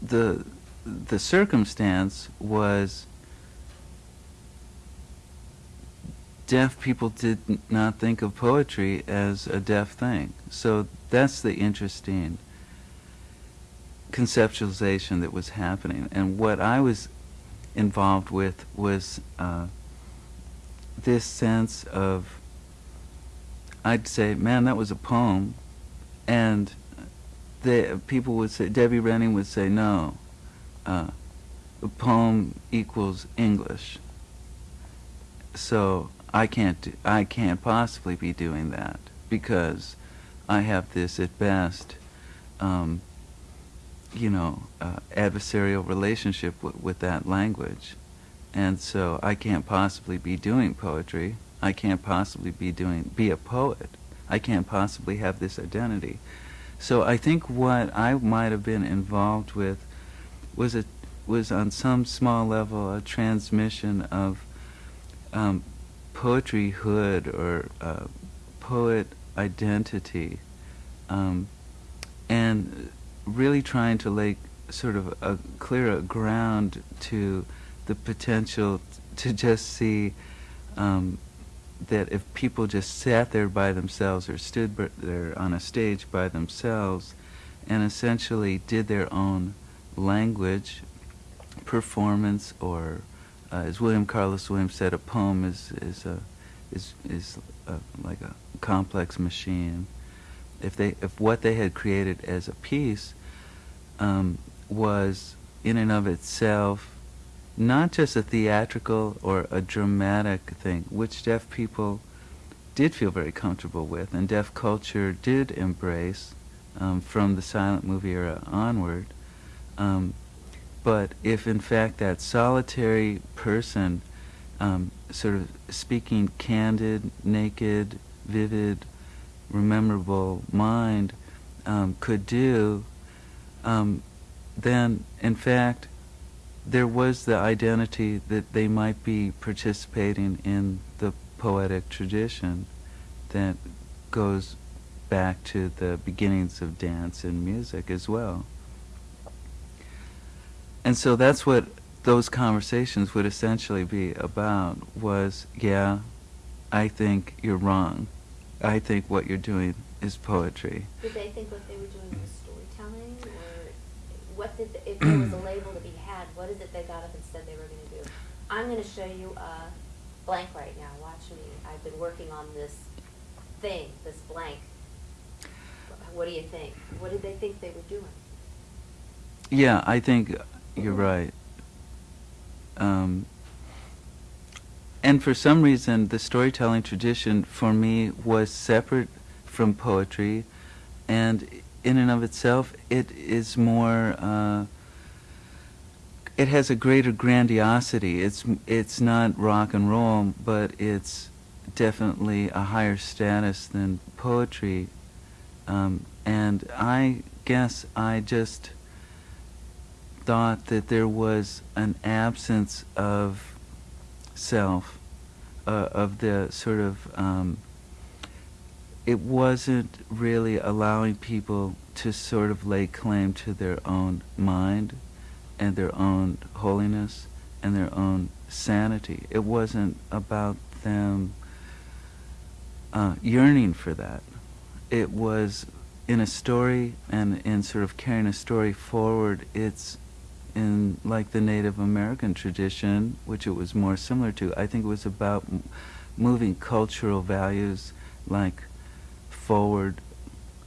the the circumstance was deaf people did not think of poetry as a deaf thing. So that's the interesting conceptualization that was happening. And what I was involved with was uh, this sense of, I'd say, man, that was a poem. And the people would say, Debbie Rennie would say, no, uh, a poem equals English. So I can't do, I can't possibly be doing that because I have this at best, um, you know, uh, adversarial relationship with that language, and so I can't possibly be doing poetry. I can't possibly be doing be a poet. I can't possibly have this identity. So I think what I might have been involved with was a was on some small level a transmission of um, poetryhood or uh, poet identity, um, and really trying to lay sort of a clear a ground to the potential to just see um, that if people just sat there by themselves or stood there on a stage by themselves and essentially did their own language performance or, uh, as William Carlos Williams said, a poem is is a is is a, like a complex machine. If they if what they had created as a piece um, was in and of itself not just a theatrical or a dramatic thing, which deaf people did feel very comfortable with, and deaf culture did embrace um, from the silent movie era onward. Um, but if in fact that solitary person, um, sort of speaking candid, naked, vivid, rememberable mind, um, could do, um, then in fact there was the identity that they might be participating in the poetic tradition that goes back to the beginnings of dance and music as well. And so that's what those conversations would essentially be about was, yeah, I think you're wrong. I think what you're doing is poetry. Did they think what they were doing was storytelling, or what did, the, if there was a label what is it they got up and said they were gonna do? I'm gonna show you a blank right now, watch me, I've been working on this thing, this blank. What do you think? What did they think they were doing? Yeah, I think you're right. Um, and for some reason, the storytelling tradition for me was separate from poetry, and in and of itself, it is more. Uh, it has a greater grandiosity. It's it's not rock and roll, but it's definitely a higher status than poetry. Um, and I guess I just thought that there was an absence of self, uh, of the sort of, um, it wasn't really allowing people to sort of lay claim to their own mind and their own holiness and their own sanity. It wasn't about them uh, yearning for that. It was in a story and in sort of carrying a story forward, it's in like the Native American tradition, which it was more similar to. I think it was about moving cultural values like forward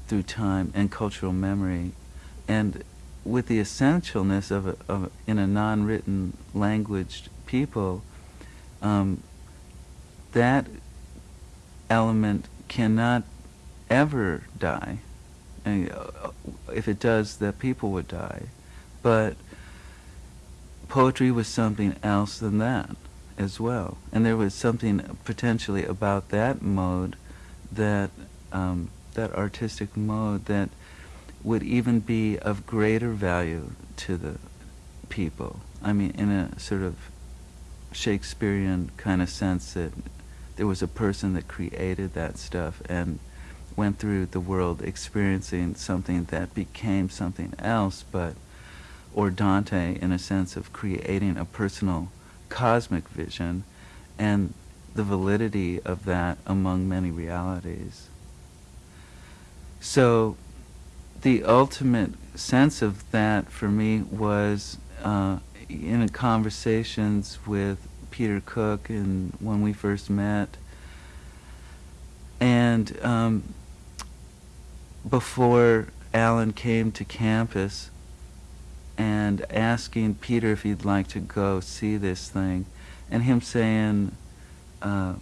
through time and cultural memory, and with the essentialness of, a, of in a non-written languaged people, um, that element cannot ever die. And, uh, if it does, the people would die. But poetry was something else than that as well. And there was something potentially about that mode that um, that artistic mode that would even be of greater value to the people. I mean, in a sort of Shakespearean kind of sense that there was a person that created that stuff and went through the world experiencing something that became something else, but or Dante in a sense of creating a personal cosmic vision and the validity of that among many realities. So the ultimate sense of that for me was uh, in conversations with Peter Cook and when we first met. And um, before Allen came to campus and asking Peter if he'd like to go see this thing, and him saying, uh,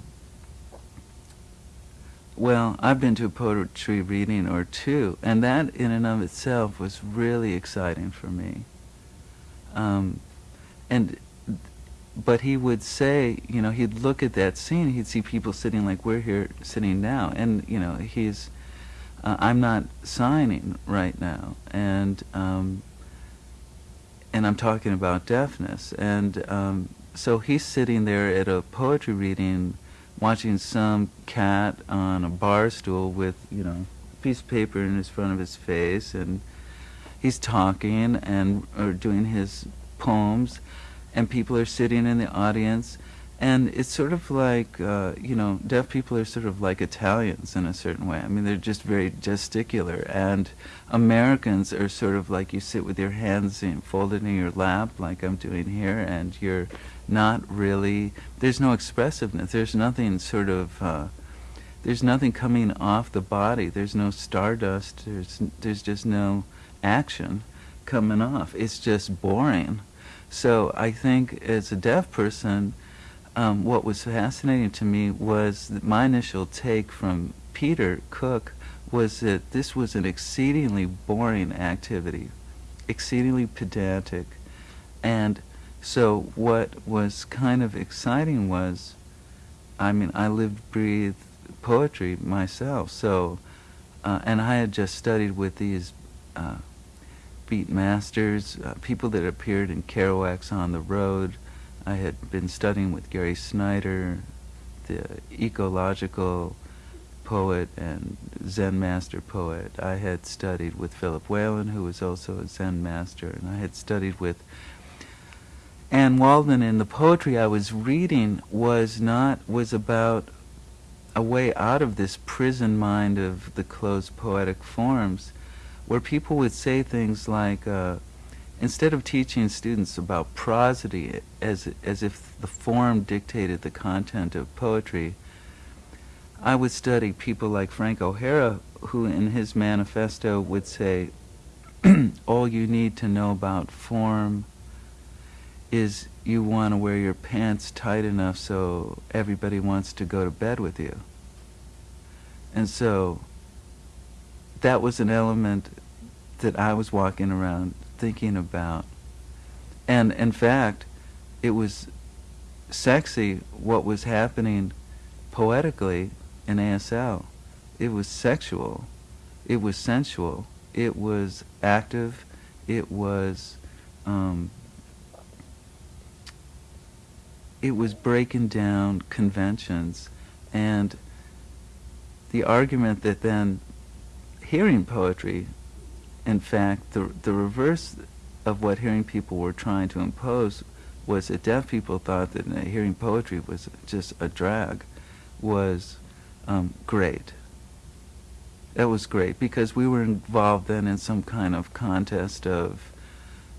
well, I've been to a poetry reading or two, and that in and of itself was really exciting for me. Um, and but he would say, you know, he'd look at that scene, he'd see people sitting like we're here sitting now, and you know, he's, uh, I'm not signing right now, and um, and I'm talking about deafness, and um, so he's sitting there at a poetry reading, watching some cat on a bar stool with you know a piece of paper in his front of his face, and he's talking and or doing his poems, and people are sitting in the audience, And it's sort of like, uh, you know, deaf people are sort of like Italians in a certain way. I mean, they're just very gesticular. And Americans are sort of like you sit with your hands in, folded in your lap, like I'm doing here, and you're not really, there's no expressiveness. There's nothing sort of, uh, there's nothing coming off the body. There's no stardust. There's, there's just no action coming off. It's just boring. So I think as a deaf person, um, what was fascinating to me was my initial take from Peter Cook was that this was an exceedingly boring activity, exceedingly pedantic. And so what was kind of exciting was, I mean, I lived, breathed poetry myself. So, uh, and I had just studied with these uh, beat masters, uh, people that appeared in Kerouac's On the Road, I had been studying with Gary Snyder, the ecological poet and Zen master poet. I had studied with Philip Whalen, who was also a Zen master, and I had studied with Anne Waldman. And the poetry I was reading was not was about a way out of this prison mind of the closed poetic forms, where people would say things like. Uh, instead of teaching students about prosody as, as if the form dictated the content of poetry, I would study people like Frank O'Hara, who in his manifesto would say, all you need to know about form is you want to wear your pants tight enough so everybody wants to go to bed with you. And so that was an element that I was walking around thinking about. And in fact, it was sexy what was happening poetically in ASL. It was sexual. It was sensual. It was active. It was um, it was breaking down conventions and the argument that then hearing poetry in fact, the, the reverse of what hearing people were trying to impose was that deaf people thought that hearing poetry was just a drag, was um, great. That was great because we were involved then in some kind of contest of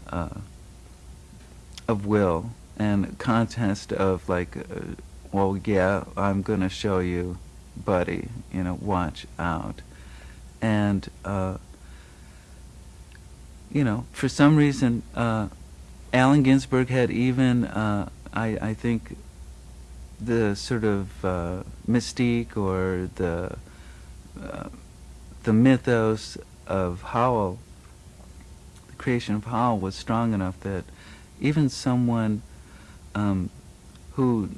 uh, of will and contest of like, uh, well, yeah, I'm going to show you, buddy. You know, watch out, and. Uh, you know, for some reason, uh, Allen Ginsberg had even, uh, I, I think, the sort of uh, mystique or the uh, the mythos of Howl, the creation of Howl, was strong enough that even someone um, who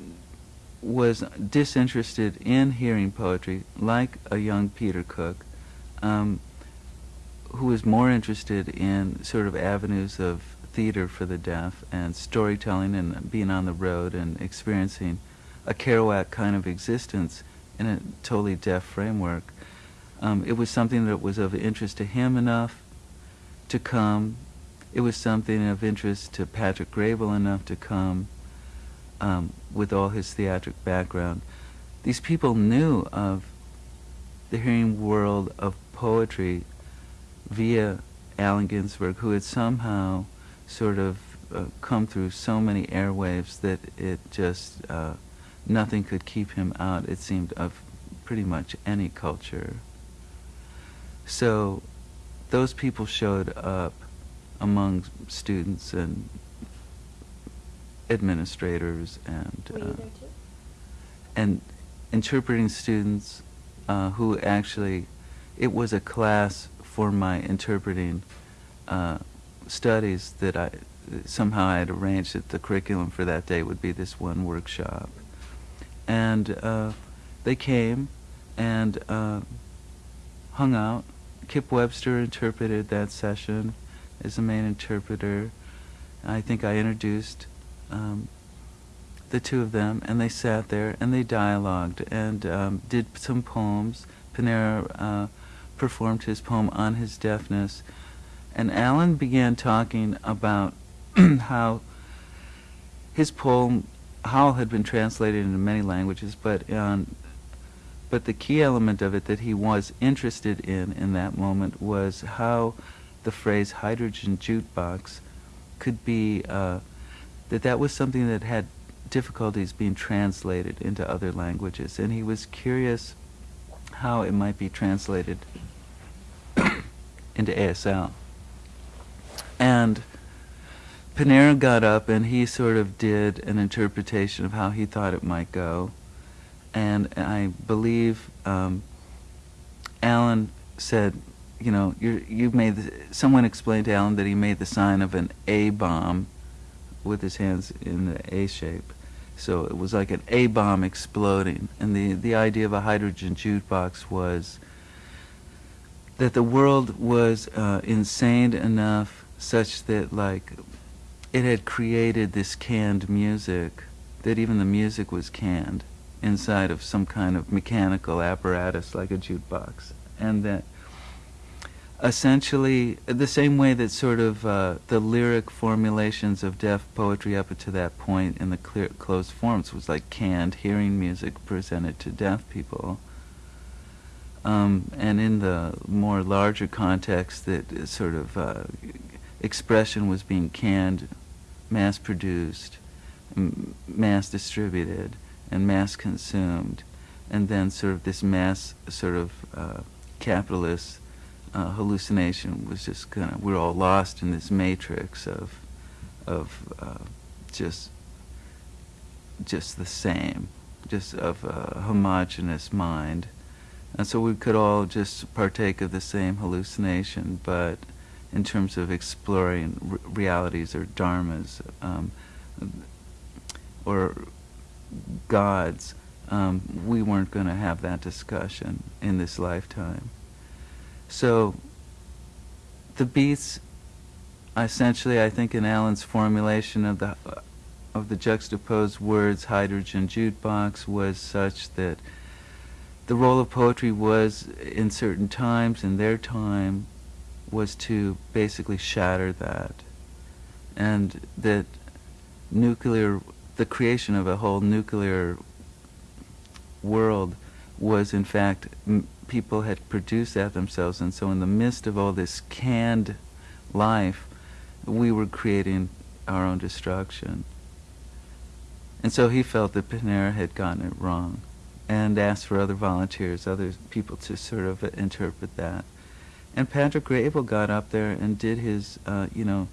was disinterested in hearing poetry, like a young Peter Cook, um, who was more interested in sort of avenues of theater for the deaf and storytelling and being on the road and experiencing a Kerouac kind of existence in a totally deaf framework. Um, it was something that was of interest to him enough to come. It was something of interest to Patrick Graybill enough to come um, with all his theatric background. These people knew of the hearing world of poetry via Allen Ginsberg, who had somehow sort of uh, come through so many airwaves that it just, uh, nothing could keep him out, it seemed, of pretty much any culture. So those people showed up among students and administrators and uh, and interpreting students uh, who actually it was a class for my interpreting uh, studies that I somehow I had arranged that the curriculum for that day would be this one workshop. And uh, they came and uh, hung out. Kip Webster interpreted that session as the main interpreter. I think I introduced um, the two of them, and they sat there and they dialogued and um, did some poems. Panara uh, performed his poem on his deafness, and Allen began talking about how his poem Howl had been translated into many languages, but on, but the key element of it that he was interested in in that moment was how the phrase hydrogen jukebox could be uh, that that was something that had difficulties being translated into other languages, and he was curious how it might be translated into ASL. And Panara got up and he sort of did an interpretation of how he thought it might go. And I believe um, Allen said, you know, you you made the, someone explained to Allen that he made the sign of an A bomb with his hands in the A shape. So it was like an A bomb exploding. And the, the idea of a hydrogen jukebox was that the world was uh, insane enough such that like it had created this canned music that even the music was canned inside of some kind of mechanical apparatus like a jukebox and that essentially the same way that sort of uh, the lyric formulations of deaf poetry up to that point in the clear, closed forms was like canned hearing music presented to deaf people. Um, and in the more larger context that sort of uh, expression was being canned, mass produced, mass distributed, and mass consumed, and then sort of this mass sort of uh, capitalist uh, hallucination was just kind of we're all lost in this matrix of of uh, just just the same, just of a homogeneous mind and so we could all just partake of the same hallucination, but in terms of exploring realities or dharmas um, or gods, um, we weren't going to have that discussion in this lifetime. So the beats, essentially, I think in Allen's formulation of the of the juxtaposed words hydrogen jukebox was such that the role of poetry was in certain times in their time was to basically shatter that. And that nuclear the creation of a whole nuclear world was in fact people had produced that themselves and so in the midst of all this canned life we were creating our own destruction and so he felt that Panara had gotten it wrong and asked for other volunteers, other people to sort of interpret that. And Patrick Graybill got up there and did his, uh, you know,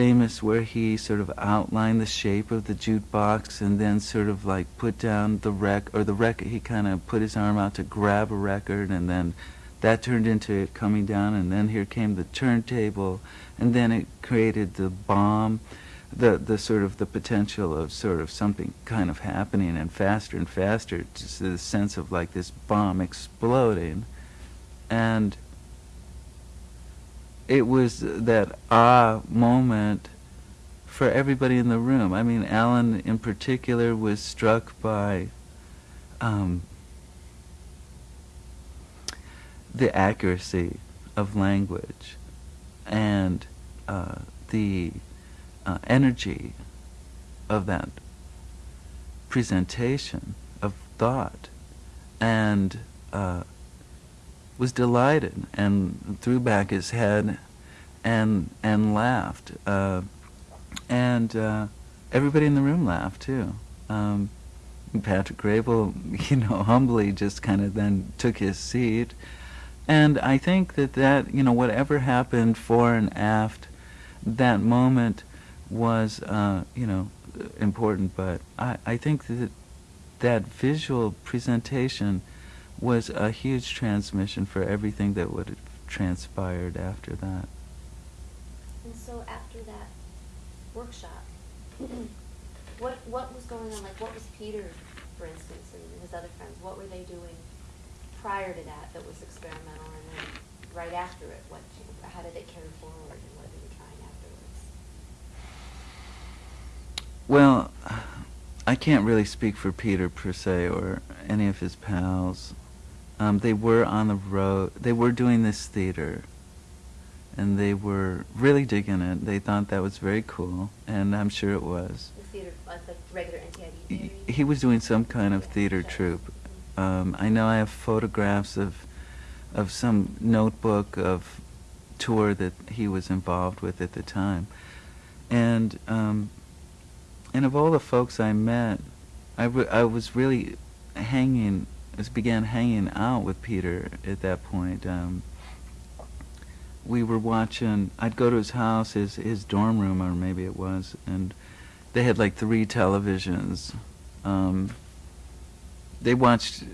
famous where he sort of outlined the shape of the jukebox and then sort of like put down the rec or the record. He kind of put his arm out to grab a record and then that turned into it coming down and then here came the turntable and then it created the bomb the the sort of the potential of sort of something kind of happening and faster and faster, just the sense of like this bomb exploding, and it was that ah moment for everybody in the room. I mean, Allen in particular was struck by um, the accuracy of language and uh, the uh, energy of that presentation of thought and uh, was delighted and threw back his head and and laughed uh, and uh, everybody in the room laughed too. Um, Patrick Graybill you know humbly just kind of then took his seat. And I think that that you know whatever happened fore and aft that moment was, uh, you know, important, but I, I think that that visual presentation was a huge transmission for everything that would have transpired after that. And so after that workshop, what what was going on? Like, what was Peter, for instance, and his other friends? What were they doing prior to that that was experimental, and then right after it, what? How did it carry forward? And what were they trying afterwards? Well, I can't really speak for Peter per se or any of his pals. Um, they were on the road. They were doing this theater, and they were really digging it. They thought that was very cool, and I'm sure it was. The theater, like the regular NTID He, he was doing some kind of theater troupe. Um, I know I have photographs of of some notebook of tour that he was involved with at the time, and um, and of all the folks I met, I, I was really hanging, I began hanging out with Peter at that point. Um, we were watching. I'd go to his house, his his dorm room, or maybe it was, and they had like three televisions. Um, they watched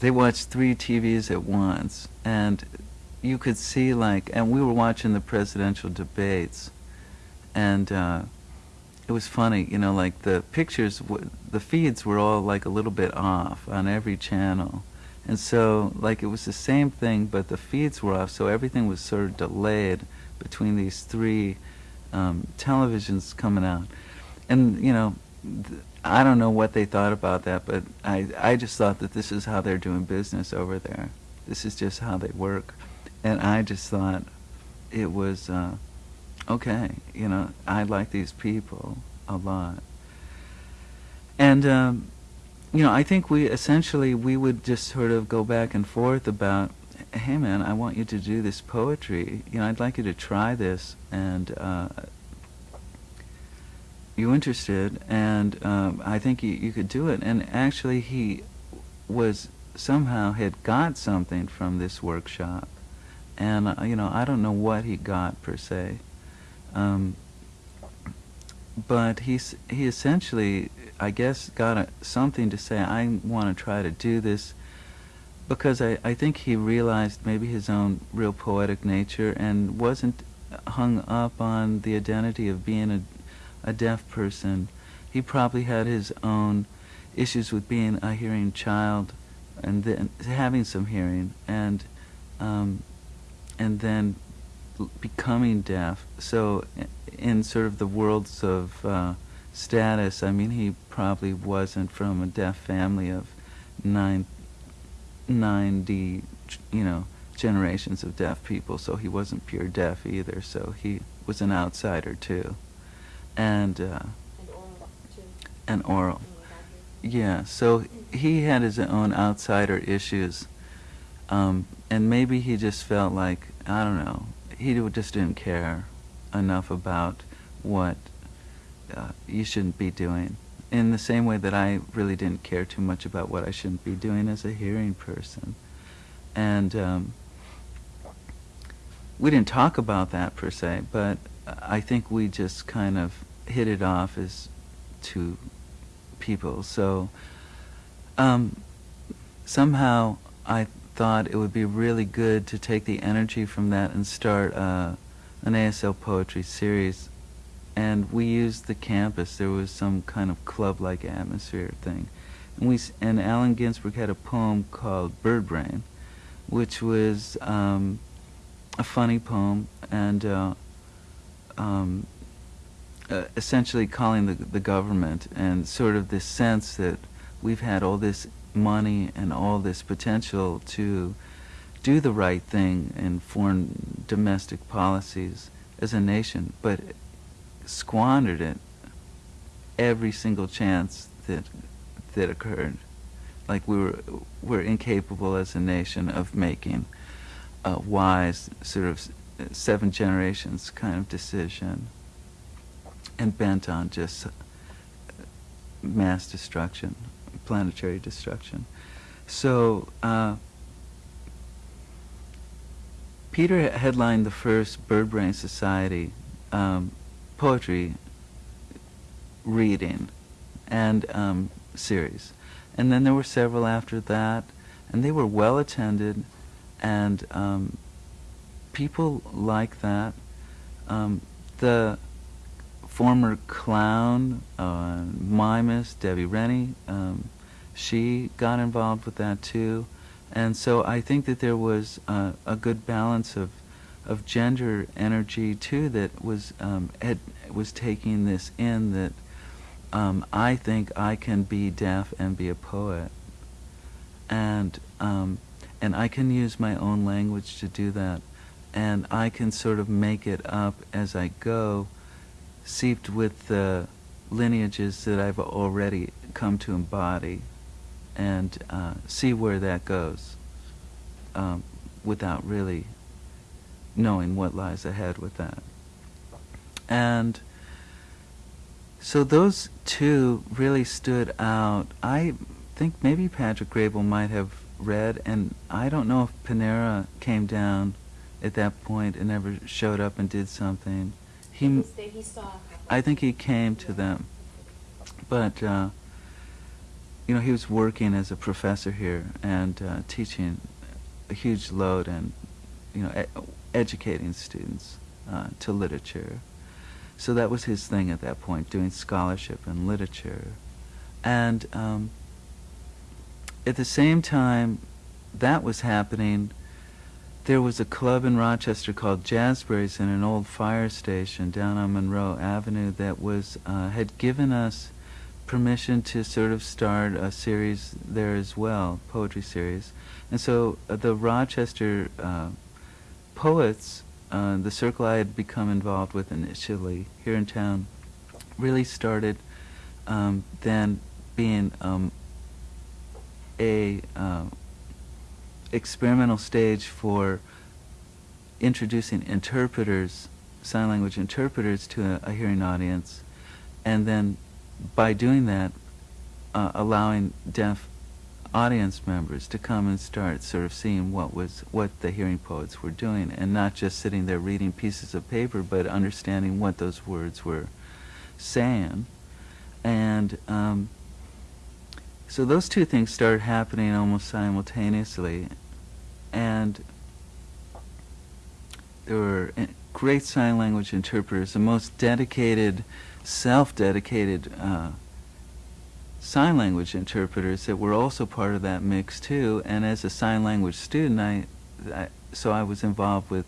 they watched three TVs at once, and you could see like, and we were watching the presidential debates, and uh, it was funny, you know, like the pictures, the feeds were all like a little bit off on every channel, and so like it was the same thing, but the feeds were off, so everything was sort of delayed between these three um, televisions coming out, and you know. I don't know what they thought about that, but I, I just thought that this is how they're doing business over there. This is just how they work. And I just thought it was, uh, okay, you know, I like these people a lot. And, um, you know, I think we essentially, we would just sort of go back and forth about, hey man, I want you to do this poetry. You know, I'd like you to try this. And, uh, you interested, and um, I think you, you could do it. And actually, he was somehow had got something from this workshop, and uh, you know I don't know what he got per se, um, but he's he essentially I guess got a, something to say. I want to try to do this because I, I think he realized maybe his own real poetic nature and wasn't hung up on the identity of being a a deaf person. He probably had his own issues with being a hearing child, and then having some hearing, and um, and then becoming deaf. So, in sort of the worlds of uh, status, I mean, he probably wasn't from a deaf family of nine, ninety, you know, generations of deaf people. So he wasn't pure deaf either. So he was an outsider too and uh, And oral, too. and oral. when we got here. Yeah, so he had his own outsider issues, um, and maybe he just felt like I don't know. He just didn't care enough about what uh, you shouldn't be doing. In the same way that I really didn't care too much about what I shouldn't be doing as a hearing person, and um, we didn't talk about that per se, but I think we just kind of hit it off as two people. So um, somehow I thought it would be really good to take the energy from that and start uh, an ASL poetry series. And we used the campus. There was some kind of club-like atmosphere thing. And we and Allen Ginsberg had a poem called Bird Brain, which was um, a funny poem and uh, um, uh, essentially calling the, the government and sort of this sense that we've had all this money and all this potential to do the right thing in foreign domestic policies as a nation, but squandered it every single chance that that occurred. Like we were we're incapable as a nation of making a wise sort of seven generations kind of decision and bent on just mass destruction, planetary destruction. So uh, Peter headlined the first Bird Brain Society um, poetry reading and um, series, and then there were several after that, and they were well attended, and um, people like that. Um, the former clown, uh, Debbie Rennie, um, she got involved with that too. And so I think that there was uh, a good balance of, of gender energy too that was, um, had, was taking this in that um, I think I can be deaf and be a poet. And, um, and I can use my own language to do that. and I can sort of make it up as I go, seeped with the lineages that I've already come to embody, and uh, see where that goes, um, without really knowing what lies ahead with that. And so those two really stood out. I think maybe Patrick Graybill might have read, and I don't know if Panara came down at that point and never showed up and did something. He, He was there, he saw. I think he came to them, but uh, you know he was working as a professor here and uh, teaching a huge load and you know e- educating students uh, to literature. So that was his thing at that point, doing scholarship and literature. And um, at the same time that was happening, there was a club in Rochester called Jazzberries in an old fire station down on Monroe Avenue that was uh, had given us permission to sort of start a series there as well, poetry series. And so uh, the Rochester uh, poets, uh, the circle I had become involved with initially here in town, really started um, then being um, a uh, experimental stage for introducing interpreters, sign language interpreters, to a, a hearing audience, and then by doing that, uh, allowing deaf audience members to come and start sort of seeing what was what the hearing poets were doing, and not just sitting there reading pieces of paper, but understanding what those words were saying, and um, so those two things started happening almost simultaneously, and there were uh, great sign language interpreters, the most dedicated, self-dedicated uh, sign language interpreters that were also part of that mix too. And as a sign language student, I, I so I was involved with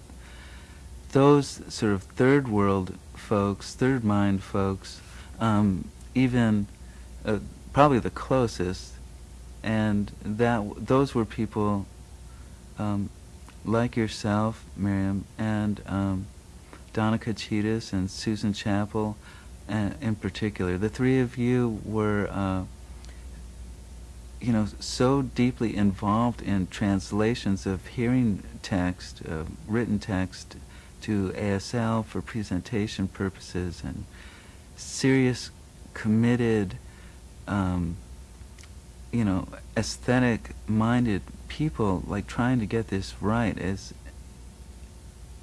those sort of third world folks, third mind folks, um, even uh, probably the closest, and that those were people um, like yourself, Miriam, and um, Donna Kachitas and Susan Chappell, uh, in particular. The three of you were, uh, you know, so deeply involved in translations of hearing text, uh, written text, to ASL for presentation purposes, and serious, committed, um, you know, aesthetic-minded people, like trying to get this right, as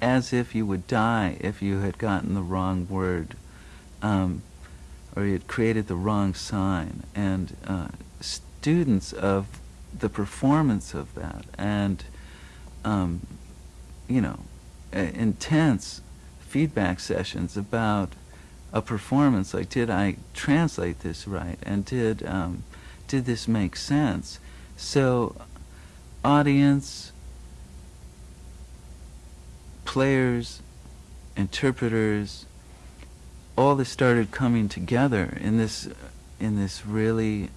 as if you would die if you had gotten the wrong word, um, or you had created the wrong sign, and uh, students of the performance of that, and um, you know, uh, intense feedback sessions about a performance like did I translate this right? And did um, did this make sense? So audience players interpreters all this started coming together in this in this really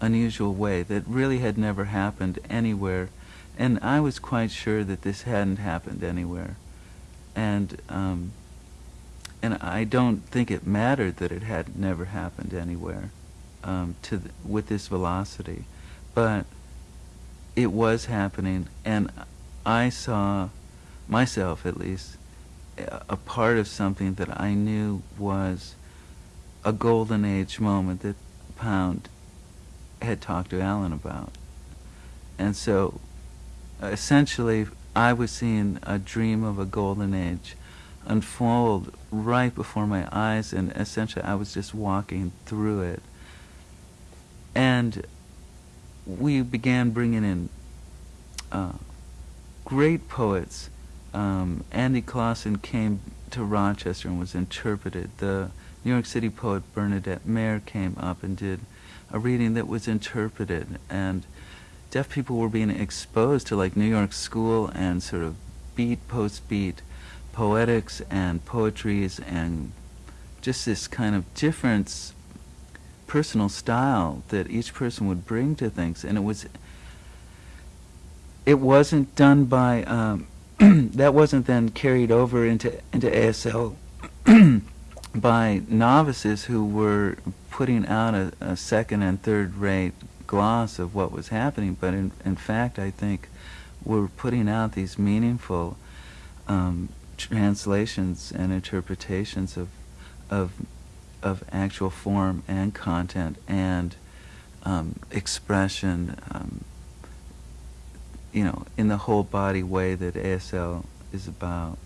unusual way that really had never happened anywhere. And I was quite sure that this hadn't happened anywhere. And um, and I don't think it mattered that it had never happened anywhere um, to th- with this velocity, but it was happening, and I saw myself at least a part of something that I knew was a golden age moment that Pound had talked to Allen about, and so essentially I was seeing a dream of a golden age unfold right before my eyes, and essentially I was just walking through it. And we began bringing in uh, great poets. Um, Andy Clausen came to Rochester and was interpreted. The New York City poet Bernadette Mayer came up and did a reading that was interpreted, and deaf people were being exposed to like New York school and sort of beat post beat poetics and poetries and just this kind of different personal style that each person would bring to things. And it was it wasn't done by um, that wasn't then carried over into into ASL by novices who were putting out a, a second and third rate gloss of what was happening, but in, in fact, I think we're putting out these meaningful um, translations and interpretations of of of actual form and content and um, expression, um, you know, in the whole body way that ASL is about,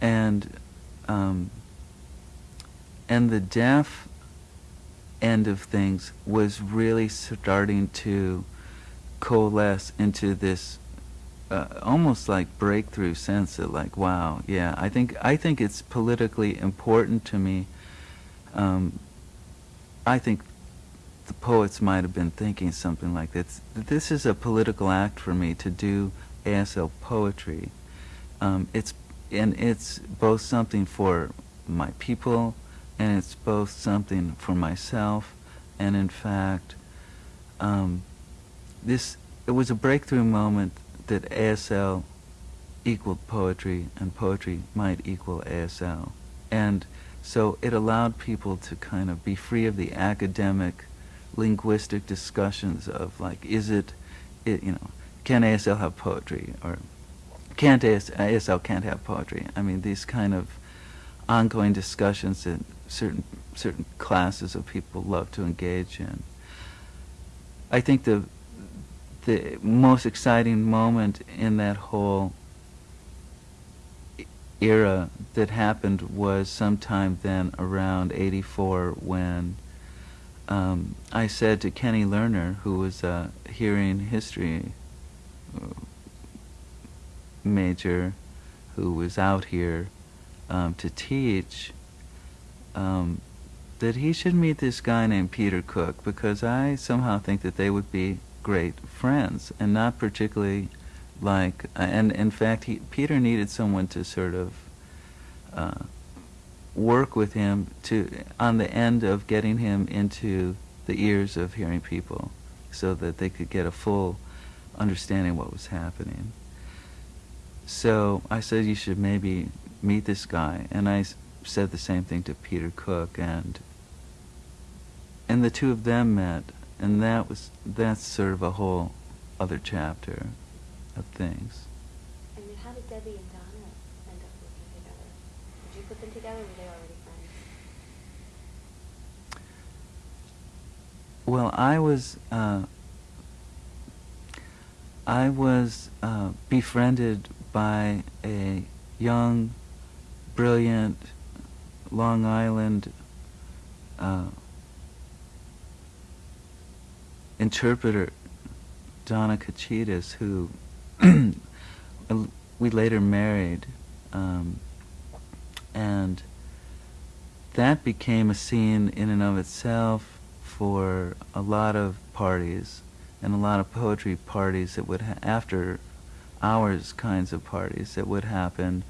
and um, and the deaf end of things was really starting to coalesce into this uh, almost like breakthrough sense of like wow yeah I think I think it's politically important to me. Um, I think the poets might have been thinking something like this this is a political act for me to do ASL poetry. Um, it's and it's both something for my people and it's both something for myself and in fact um, this it was a breakthrough moment that ASL equaled poetry and poetry might equal ASL and so it allowed people to kind of be free of the academic linguistic discussions of like is it, it you know can ASL have poetry or can't AS, ASL can't have poetry I mean these kind of ongoing discussions that certain certain classes of people love to engage in. I think the the most exciting moment in that whole era that happened was sometime then around 84 when um, I said to Kenny Lerner, who was a hearing history uh, major, who was out here um, to teach, um, that he should meet this guy named Peter Cook because I somehow think that they would be great friends and not particularly like uh, and in fact he, Peter needed someone to sort of uh, work with him to on the end of getting him into the ears of hearing people so that they could get a full understanding what was happening. So I said you should maybe meet this guy and I said the same thing to Peter Cook and and the two of them met and that was that's sort of a whole other chapter of things. And then how did Debbie and Donna end up working together? Did you put them together or were they already friends? Well, I was uh, I was uh, befriended by a young, brilliant Long Island uh, interpreter, Donna Kachitas, who we later married, um, and that became a scene in and of itself for a lot of parties and a lot of poetry parties that would after hours kinds of parties that would happen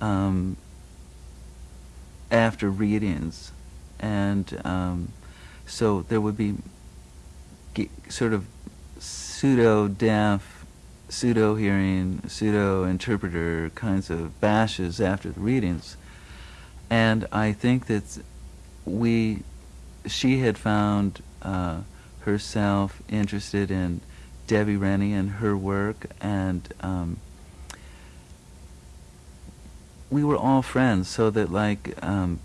um, after readings, and um, so there would be sort of pseudo deaf, pseudo hearing, pseudo interpreter kinds of bashes after the readings, and I think that we, she had found uh, herself interested in Debbie Rennie and her work, and um, we were all friends, so that like um,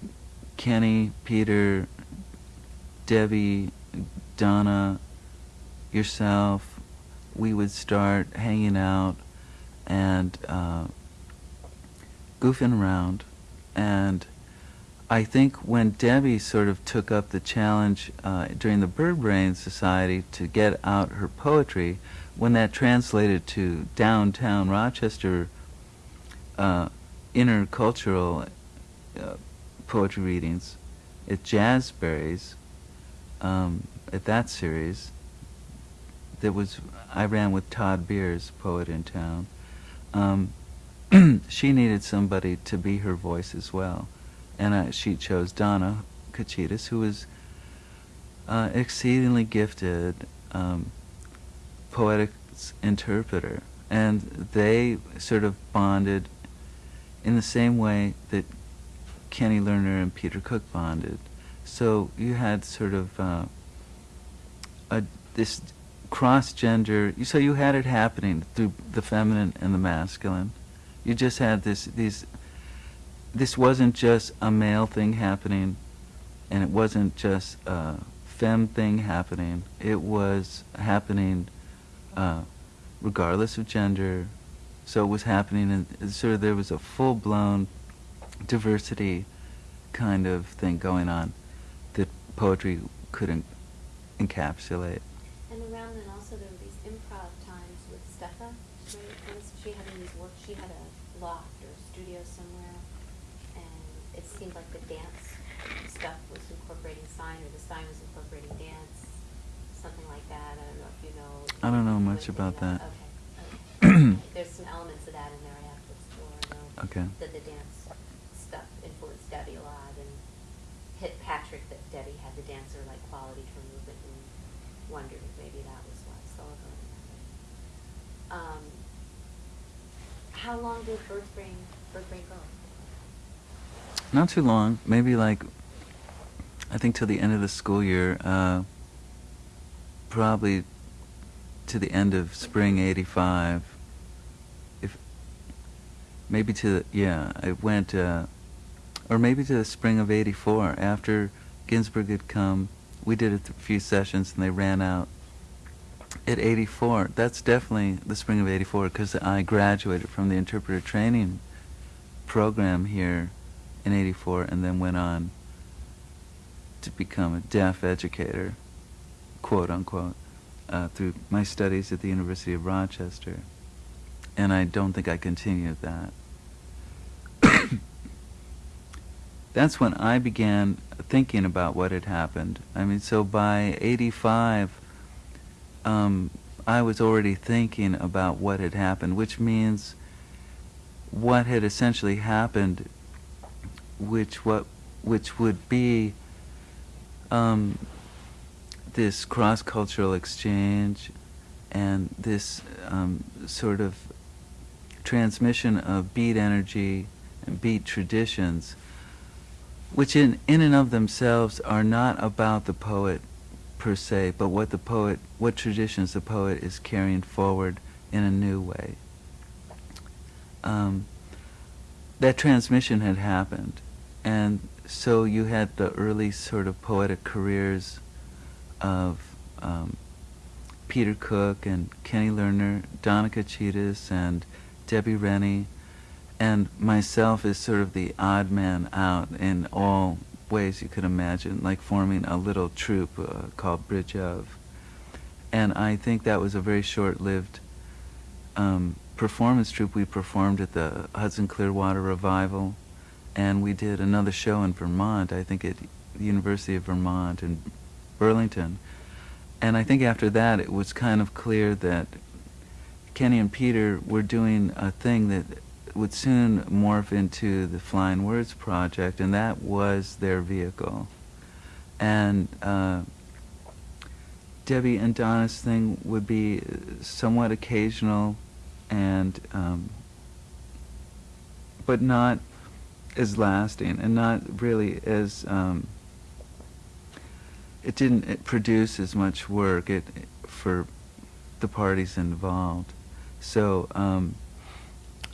Kenny, Peter, Debbie, Donna, yourself, we would start hanging out and uh, goofing around. And I think when Debbie sort of took up the challenge uh, during the Bird Brain Society to get out her poetry, when that translated to downtown Rochester, uh, intercultural uh, poetry readings at Jazzberries, um, at that series, that was I ran with Todd Beers, poet in town. Um, she needed somebody to be her voice as well, and I, she chose Donna Kachitas, who was uh, exceedingly gifted um, poetic interpreter and they sort of bonded in the same way that Kenny Lerner and Peter Cook bonded. So you had sort of uh, a this cross gender. So you had it happening through the feminine and the masculine. You just had this these. This wasn't just a male thing happening, and it wasn't just a femme thing happening. It was happening uh, regardless of gender. So it was happening, and sort of there was a full blown diversity kind of thing going on that poetry couldn't encapsulate. And around then also there were these improv times with Steffa, right? She had in these work, she had a loft or studio somewhere, and it seemed like the dance stuff was incorporating sign, or the sign was incorporating dance, something like that. I don't know if you know. I don't know much about into that. Okay, okay. There's some elements of that in there I have to explore. Okay. That the dance stuff influenced Debbie a lot, and hit Patrick that Debbie had the dancer-like quality to her movement, and wondered if maybe that was why Sullivan. Um, how long did Bird Brain, Bird Brain go? Not too long, maybe like, I think till the end of the school year, uh, probably to the end of spring 85. If, maybe to, the, yeah, it went, uh, or maybe to the spring of 84 after Ginsberg had come. We did a few sessions and they ran out at 84. That's definitely the spring of 84 because I graduated from the interpreter training program here in 84 and then went on to become a deaf educator, quote unquote, uh, through my studies at the University of Rochester. And I don't think I continued that. That's when I began thinking about what had happened. I mean, so by 85, um, I was already thinking about what had happened, which means what had essentially happened, which what which would be um, this cross-cultural exchange and this um, sort of transmission of beat energy and beat traditions, which in, in and of themselves are not about the poet per se, but what the poet, what traditions the poet is carrying forward in a new way. Um, that transmission had happened, and so you had the early sort of poetic careers of um, Peter Cook and Kenny Lerner, Donna Kachitas and Debbie Rennie, and myself as sort of the odd man out in all ways you could imagine, like forming a little troupe uh, called Bridge of. And I think that was a very short-lived um, performance troupe. We performed at the Hudson Clearwater Revival, and we did another show in Vermont, I think at the University of Vermont in Burlington. And I think after that it was kind of clear that Kenny and Peter were doing a thing that would soon morph into the Flying Words project, and that was their vehicle. And uh, Debbie and Donna's thing would be somewhat occasional, and um, but not as lasting, and not really as um, it didn't produce as much work it, for the parties involved. So um,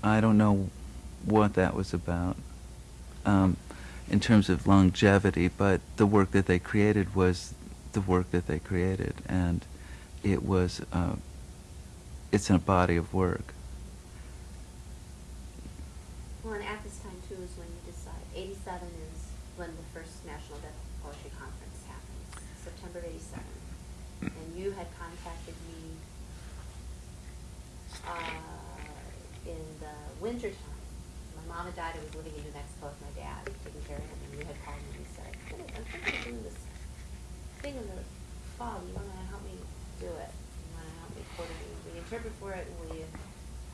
I don't know what that was about um, in terms of longevity, but the work that they created was the work that they created, and it was uh, it's a body of work. Well, and at this time too is when you decide, eighty-seven is when the first National Deaf Poetry Conference happens, September of eighty-seven. And you had contacted me, uh, in the winter time. My mom had died, I was living in New Mexico with my dad, taking care of him, and you had called me and said, "Hey, I'm thinking of doing this thing in the fall, you wanna help me do it? You wanna help me coordinate, will you interpret for it, will you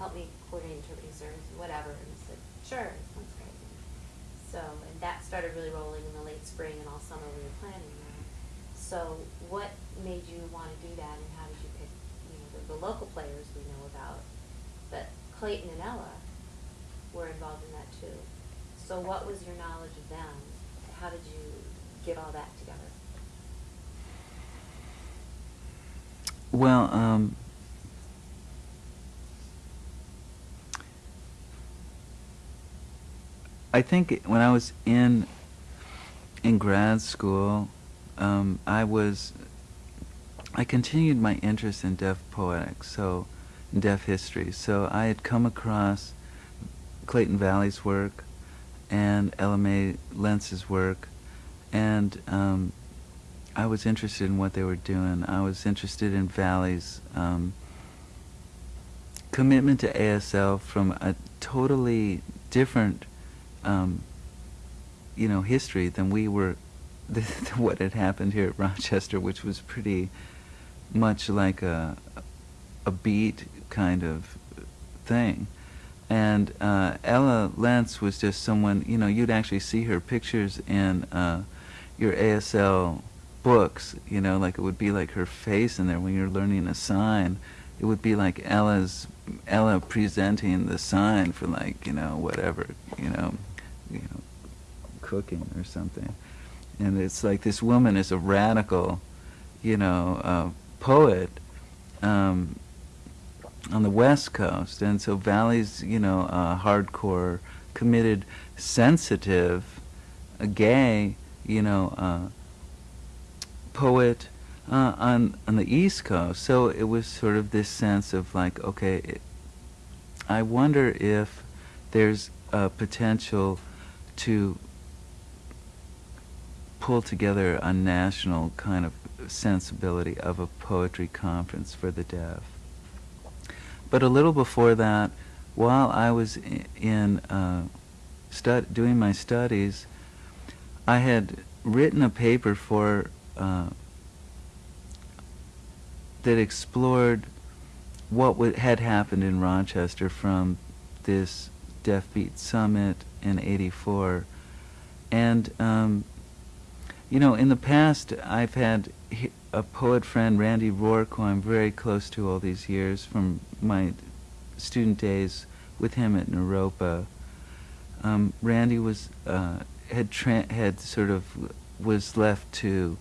help me coordinate interpreting services, whatever, and I said, sure, sounds great. So, and that started really rolling in the late spring and all summer we were planning. So what made you wanna do that, and how did you pick, you know, the, the local players we know about, but Clayton and Ella were involved in that too. So what was your knowledge of them? How did you get all that together? Well, um, I think when I was in in grad school, um, I was I continued my interest in deaf poetics, so deaf history. So I had come across Clayton Valli's work and Mae Lentz's work, and um, I was interested in what they were doing. I was interested in Valli's um, commitment to ASL from a totally different, um, you know, history than we were, what had happened here at Rochester, which was pretty much like a a beat kind of thing. And uh, Ella Lentz was just someone, you know, you'd actually see her pictures in uh, your ASL books, you know, like it would be like her face in there when you're learning a sign. It would be like Ella's, Ella presenting the sign for like, you know, whatever, you know, you know, cooking or something. And it's like this woman is a radical, you know, uh, poet, um, on the West Coast, and so Valli's, you know, hardcore, committed, sensitive, uh, gay, you know, uh, poet uh, on on the East Coast. So it was sort of this sense of like, okay, it, I wonder if there's a potential to pull together a national kind of sensibility of a poetry conference for the deaf. But a little before that, while I was in uh, doing my studies, I had written a paper for uh, that explored what had happened in Rochester from this Deaf Beat Summit in '84, and um, you know, in the past, I've had a poet friend, Randy Roark, who I'm very close to all these years from my student days with him at Naropa. Um, Randy was uh, had had sort of was left to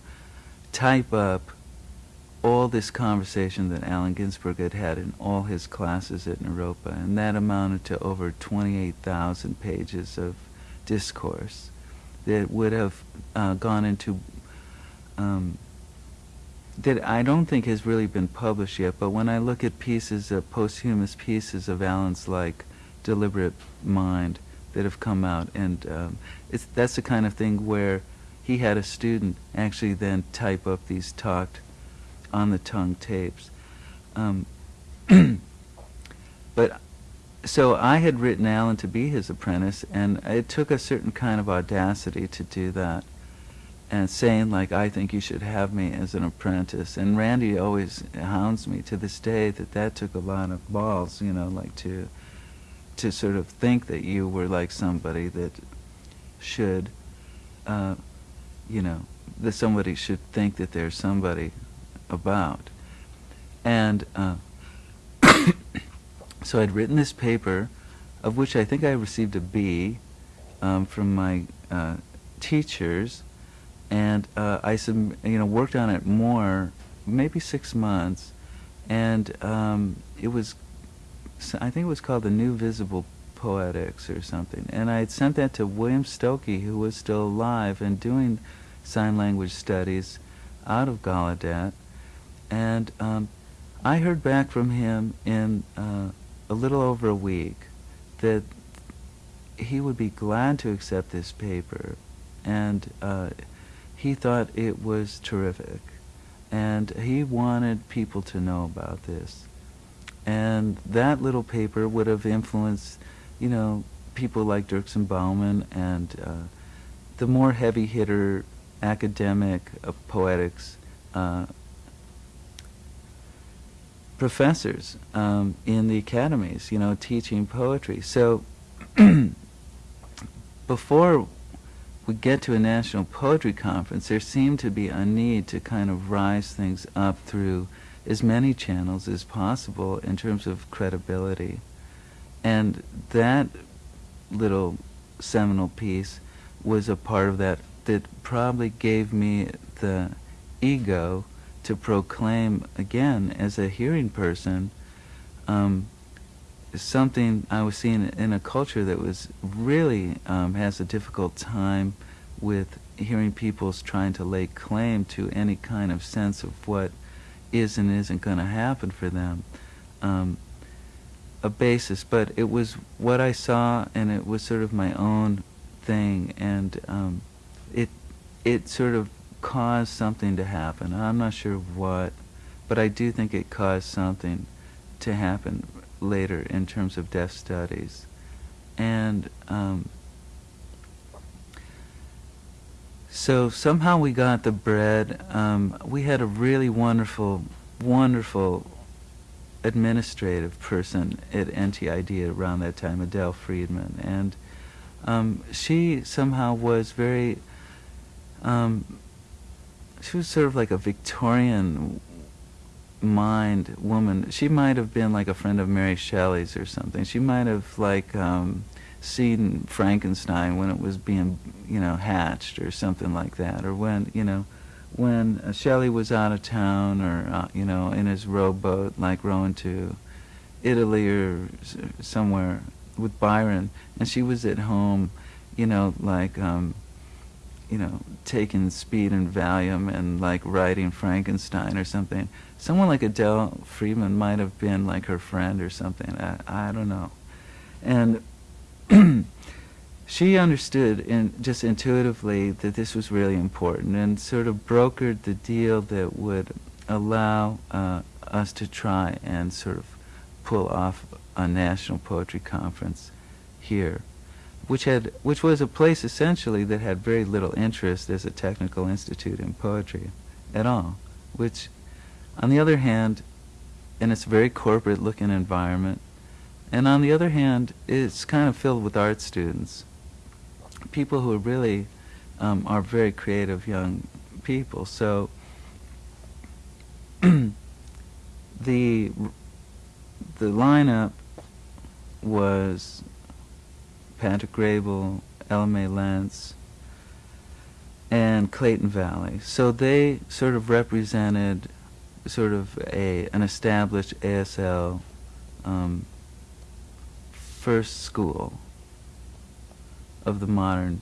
type up all this conversation that Allen Ginsberg had had in all his classes at Naropa, and that amounted to over 28,000 pages of discourse that would have uh, gone into um, that I don't think has really been published yet. But when I look at pieces, of posthumous pieces of Allen's like deliberate mind that have come out, and um, it's that's the kind of thing where he had a student actually then type up these talked on the tongue tapes. Um, but so I had written Allen to be his apprentice, and it took a certain kind of audacity to do that, and saying like, "I think you should have me as an apprentice." And Randy always hounds me to this day that that took a lot of balls, you know, like to to sort of think that you were like somebody that should, uh, you know, that somebody should think that there's somebody about, and. Uh, so I'd written this paper, of which I think I received a B um, from my uh, teachers, and uh, I you know worked on it more, maybe six months, and um, it was, I think it was called the New Visible Poetics or something, and I had sent that to William Stokoe, who was still alive and doing sign language studies out of Gallaudet, and um, I heard back from him in uh, a little over a week that he would be glad to accept this paper, and uh, he thought it was terrific, and he wanted people to know about this. And that little paper would have influenced, you know, people like Dirksen Bauman and uh, the more heavy hitter academic of poetics uh, professors um, in the academies, you know, teaching poetry. So before we get to a national poetry conference, there seemed to be a need to kind of rise things up through as many channels as possible in terms of credibility. And that little seminal piece was a part of that that probably gave me the ego to proclaim again as a hearing person um, something I was seeing in a culture that was really um, has a difficult time with hearing people's trying to lay claim to any kind of sense of what is and isn't going to happen for them. Um, a basis, but it was what I saw, and it was sort of my own thing, and um, it it sort of caused something to happen. I'm not sure what, but I do think it caused something to happen later in terms of deaf studies, and um, so somehow we got the bread. Um, we had a really wonderful, wonderful administrative person at NTID around that time, Adele Friedman, and um, she somehow was very. Um, she was sort of like a Victorian mind woman. She might have been like a friend of Mary Shelley's or something. She might have like um, seen Frankenstein when it was being, you know, hatched or something like that, or when you know when uh, Shelley was out of town or, uh, you know, in his rowboat, like rowing to Italy or somewhere with Byron, and she was at home, you know, like, um, you know, taking speed and Valium and like writing Frankenstein or something. Someone like Adele Friedman might have been like her friend or something. I, I don't know. And she understood in, just intuitively that this was really important and sort of brokered the deal that would allow uh, us to try and sort of pull off a national poetry conference here, which had which was a place essentially that had very little interest as a technical institute in poetry at all. Which, on the other hand, and it's a very corporate looking environment, and on the other hand, it's kind of filled with art students people who really um, are very creative young people. So the the lineup was Patrick Graybill, Ella Mae Lentz, and Clayton Valli. So they sort of represented sort of a an established ASL um, first school of the modern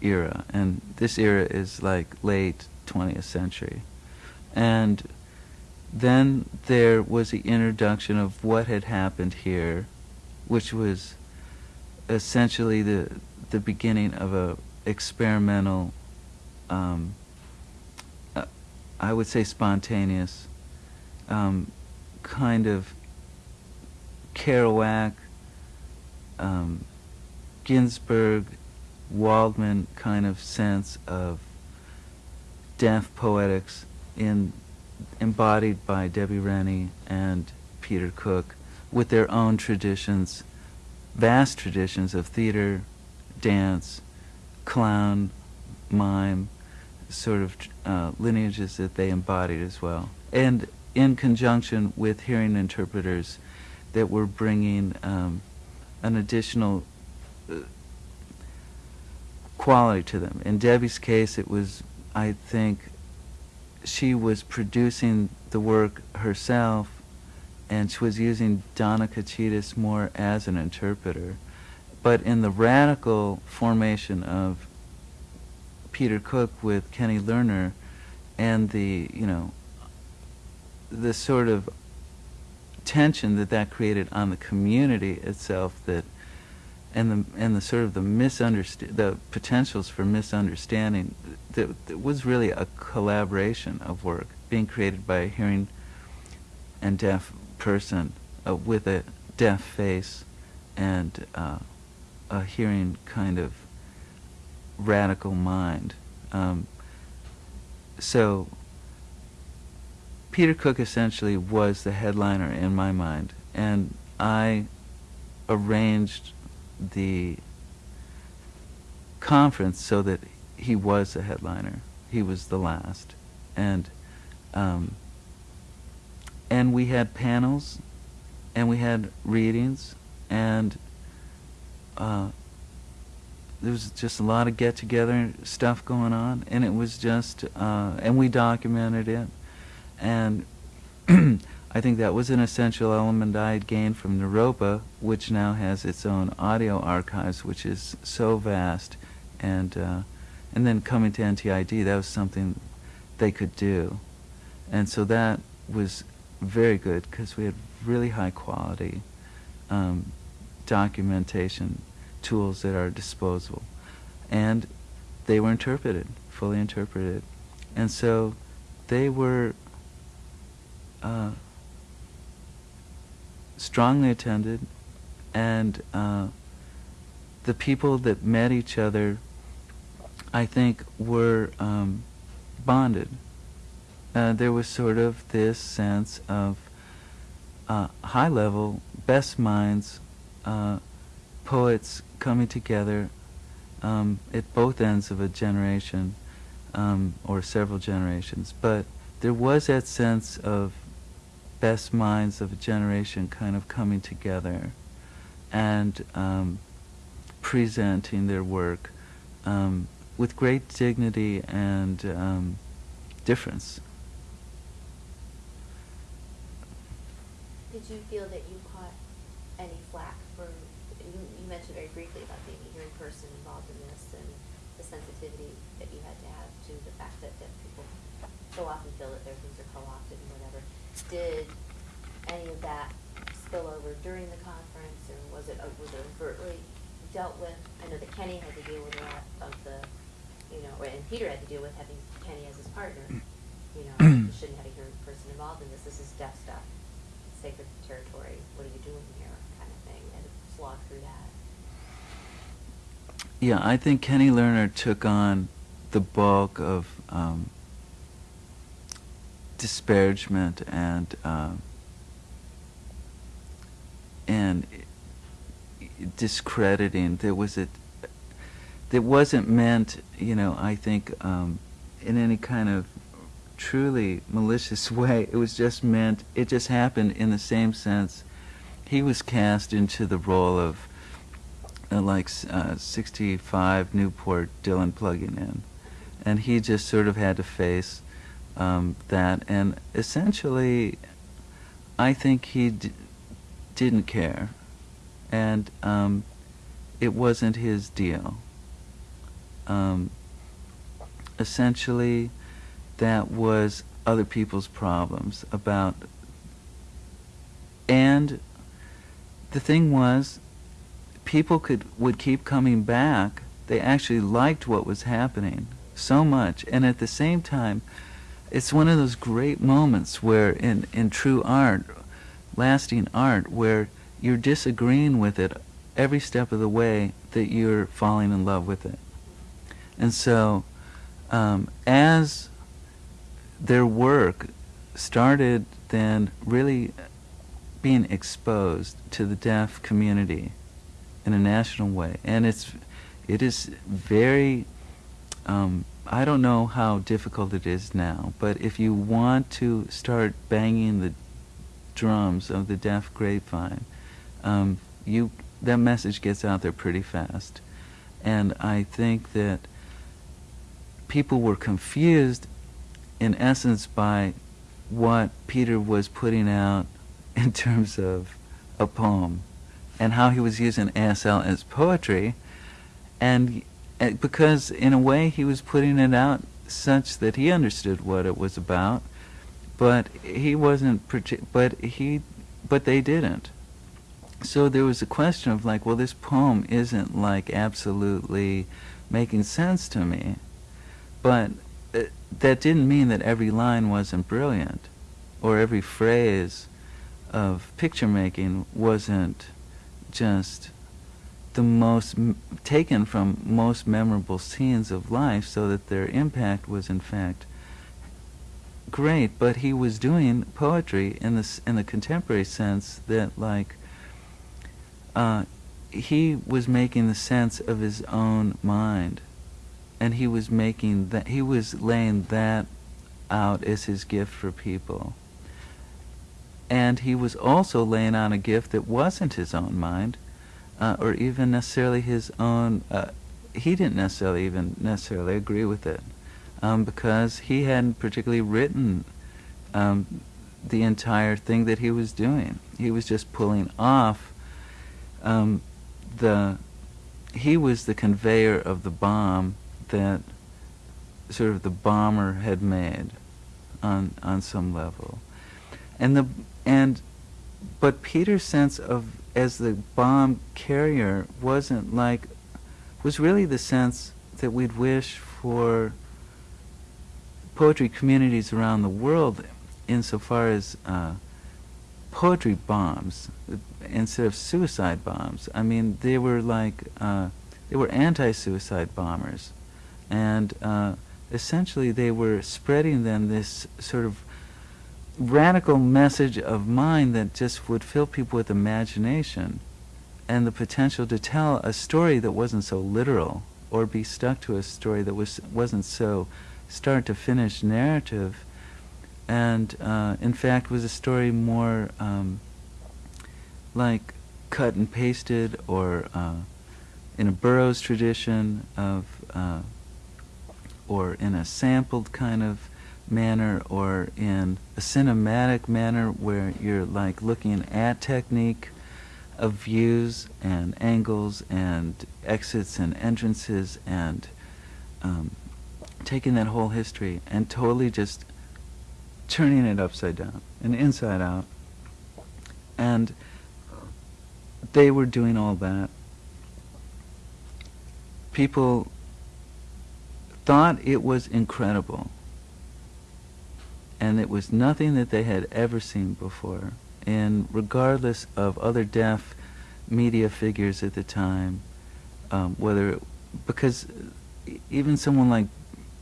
era, and this era is like late 20th century. And then there was the introduction of what had happened here, which was essentially the the beginning of a experimental, um, uh, I would say spontaneous, um, kind of Kerouac, um, Ginsberg, Waldman kind of sense of deaf poetics in embodied by Debbie Rennie and Peter Cook with their own traditions, vast traditions of theater, dance, clown, mime, sort of uh, lineages that they embodied as well. And in conjunction with hearing interpreters that were bringing um, an additional quality to them. In Debbie's case, it was, I think, she was producing the work herself, and she was using Donna Kachitas more as an interpreter. But in the radical formation of Peter Cook with Kenny Lerner, and the, you know, the sort of tension that that created on the community itself that and the and the sort of the misunderstand the potentials for misunderstanding that, that was really a collaboration of work being created by a hearing and deaf person uh, with a deaf face and uh, a hearing kind of radical mind. Um, so Peter Cook essentially was the headliner in my mind, and I arranged the conference so that he was a headliner. He was the last, and um, and we had panels, and we had readings, and uh, there was just a lot of get together stuff going on, and it was just, uh, and we documented it, and I think that was an essential element I had gained from Naropa, which now has its own audio archives, which is so vast, and uh, and then coming to NTID, that was something they could do, and so that was very good because we had really high quality um, documentation tools at our disposal. And they were interpreted, fully interpreted. And so they were uh, strongly attended, and uh, the people that met each other, I think, were um, bonded. Uh, there was sort of this sense of uh, high level, best minds, uh, poets coming together um, at both ends of a generation um, or several generations. But there was that sense of best minds of a generation kind of coming together and um, presenting their work um, with great dignity and um, difference. Did you feel that you caught any flack for, you, you mentioned very briefly about being a hearing person involved in this and the sensitivity that you had to have to the fact that deaf people so often feel that their things are co-opted and whatever. Did any of that spill over during the conference or was it, uh, was it overtly dealt with? I know that Kenny had to deal with a lot of the, you know, and Peter had to deal with having Kenny as his partner. You know, you shouldn't have a hearing person involved in this, this is deaf stuff, sacred territory, what are you doing here, kind of thing, and slog through that. Yeah, I think Kenny Lerner took on the bulk of um, disparagement and um, and discrediting. There was a that wasn't meant, you know. I think um, in any kind of truly malicious way. It was just meant. It just happened in the same sense. He was cast into the role of uh, like uh, 65 Newport Dylan plugging in. And he just sort of had to face um, that. And essentially, I think he didn't care. And um, it wasn't his deal. Um, essentially, that was other people's problems about. And the thing was, people could would keep coming back. They actually liked what was happening so much, and at the same time, it's one of those great moments where in in true art, lasting art, where you're disagreeing with it every step of the way that you're falling in love with it. And so, um, as their work started then really being exposed to the deaf community in a national way. And it's, it is very, um, I don't know how difficult it is now, but if you want to start banging the drums of the deaf grapevine, um, you, that message gets out there pretty fast. And I think that people were confused in essence by what Peter was putting out in terms of a poem and how he was using ASL as poetry and uh, because in a way he was putting it out such that he understood what it was about but he wasn't but he but they didn't. So there was a question of like well this poem isn't like absolutely making sense to me but uh, that didn't mean that every line wasn't brilliant or every phrase of picture making wasn't just the most taken from most memorable scenes of life so that their impact was in fact great. But he was doing poetry in the in the contemporary sense that like uh, he was making the sense of his own mind. And he was making that he was laying that out as his gift for people and he was also laying on a gift that wasn't his own mind, uh, or even necessarily his own. Uh, he didn't necessarily even necessarily agree with it, um, because he hadn't particularly written um, the entire thing that he was doing. He was just pulling off um, the. He was the conveyor of the bomb that sort of the bomber had made on on some level and the and but Peter's sense of as the bomb carrier wasn't like was really the sense that we'd wish for poetry communities around the world insofar as uh, poetry bombs instead of suicide bombs. I mean, they were like uh, they were anti-suicide bombers, and uh, essentially they were spreading them this sort of radical message of mine that just would fill people with imagination and the potential to tell a story that wasn't so literal or be stuck to a story that was wasn't so start to finish narrative. And uh, in fact was a story more um, like cut and pasted or uh, in a Burroughs tradition of uh, or in a sampled kind of manner or in a cinematic manner where you're like looking at technique of views and angles and exits and entrances and um, taking that whole history and totally just turning it upside down and inside out. And they were doing all that. People thought it was incredible. And it was nothing that they had ever seen before. And regardless of other deaf media figures at the time, um, whether, because even someone like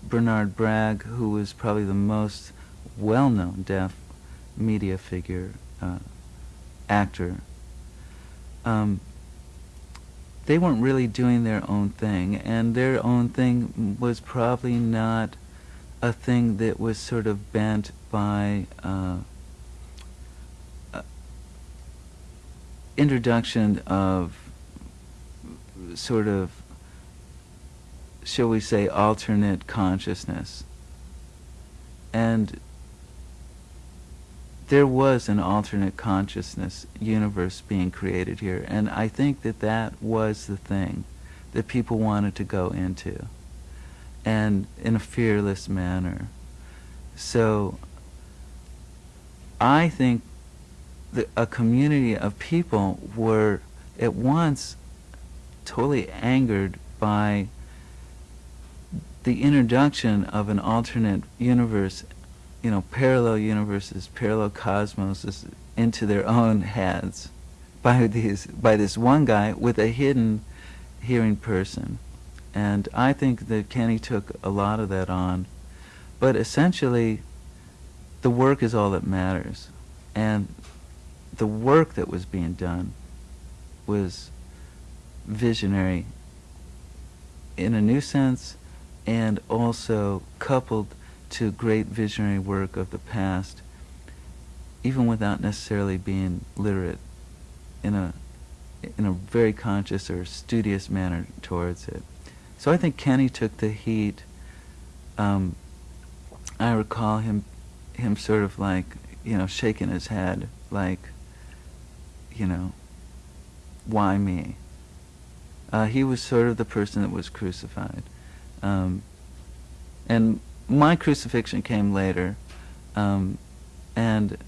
Bernard Bragg, who was probably the most well-known deaf media figure, uh, actor, um, they weren't really doing their own thing, and their own thing was probably not a thing that was sort of bent by uh, uh, introduction of sort of, shall we say, alternate consciousness. And there was an alternate consciousness universe being created here, and I think that that was the thing that people wanted to go into, and in a fearless manner. So I think a community of people were at once totally angered by the introduction of an alternate universe you know, parallel universes, parallel cosmoses into their own heads by these by this one guy with a hidden hearing person. And I think that Kenny took a lot of that on. But essentially the work is all that matters. And the work that was being done was visionary in a new sense and also coupled to great visionary work of the past, even without necessarily being literate in a in a very conscious or studious manner towards it. So I think Kenny took the heat. Um, I recall him him sort of like you know shaking his head like you know why me. Uh, he was sort of the person that was crucified, um, and my crucifixion came later, um, and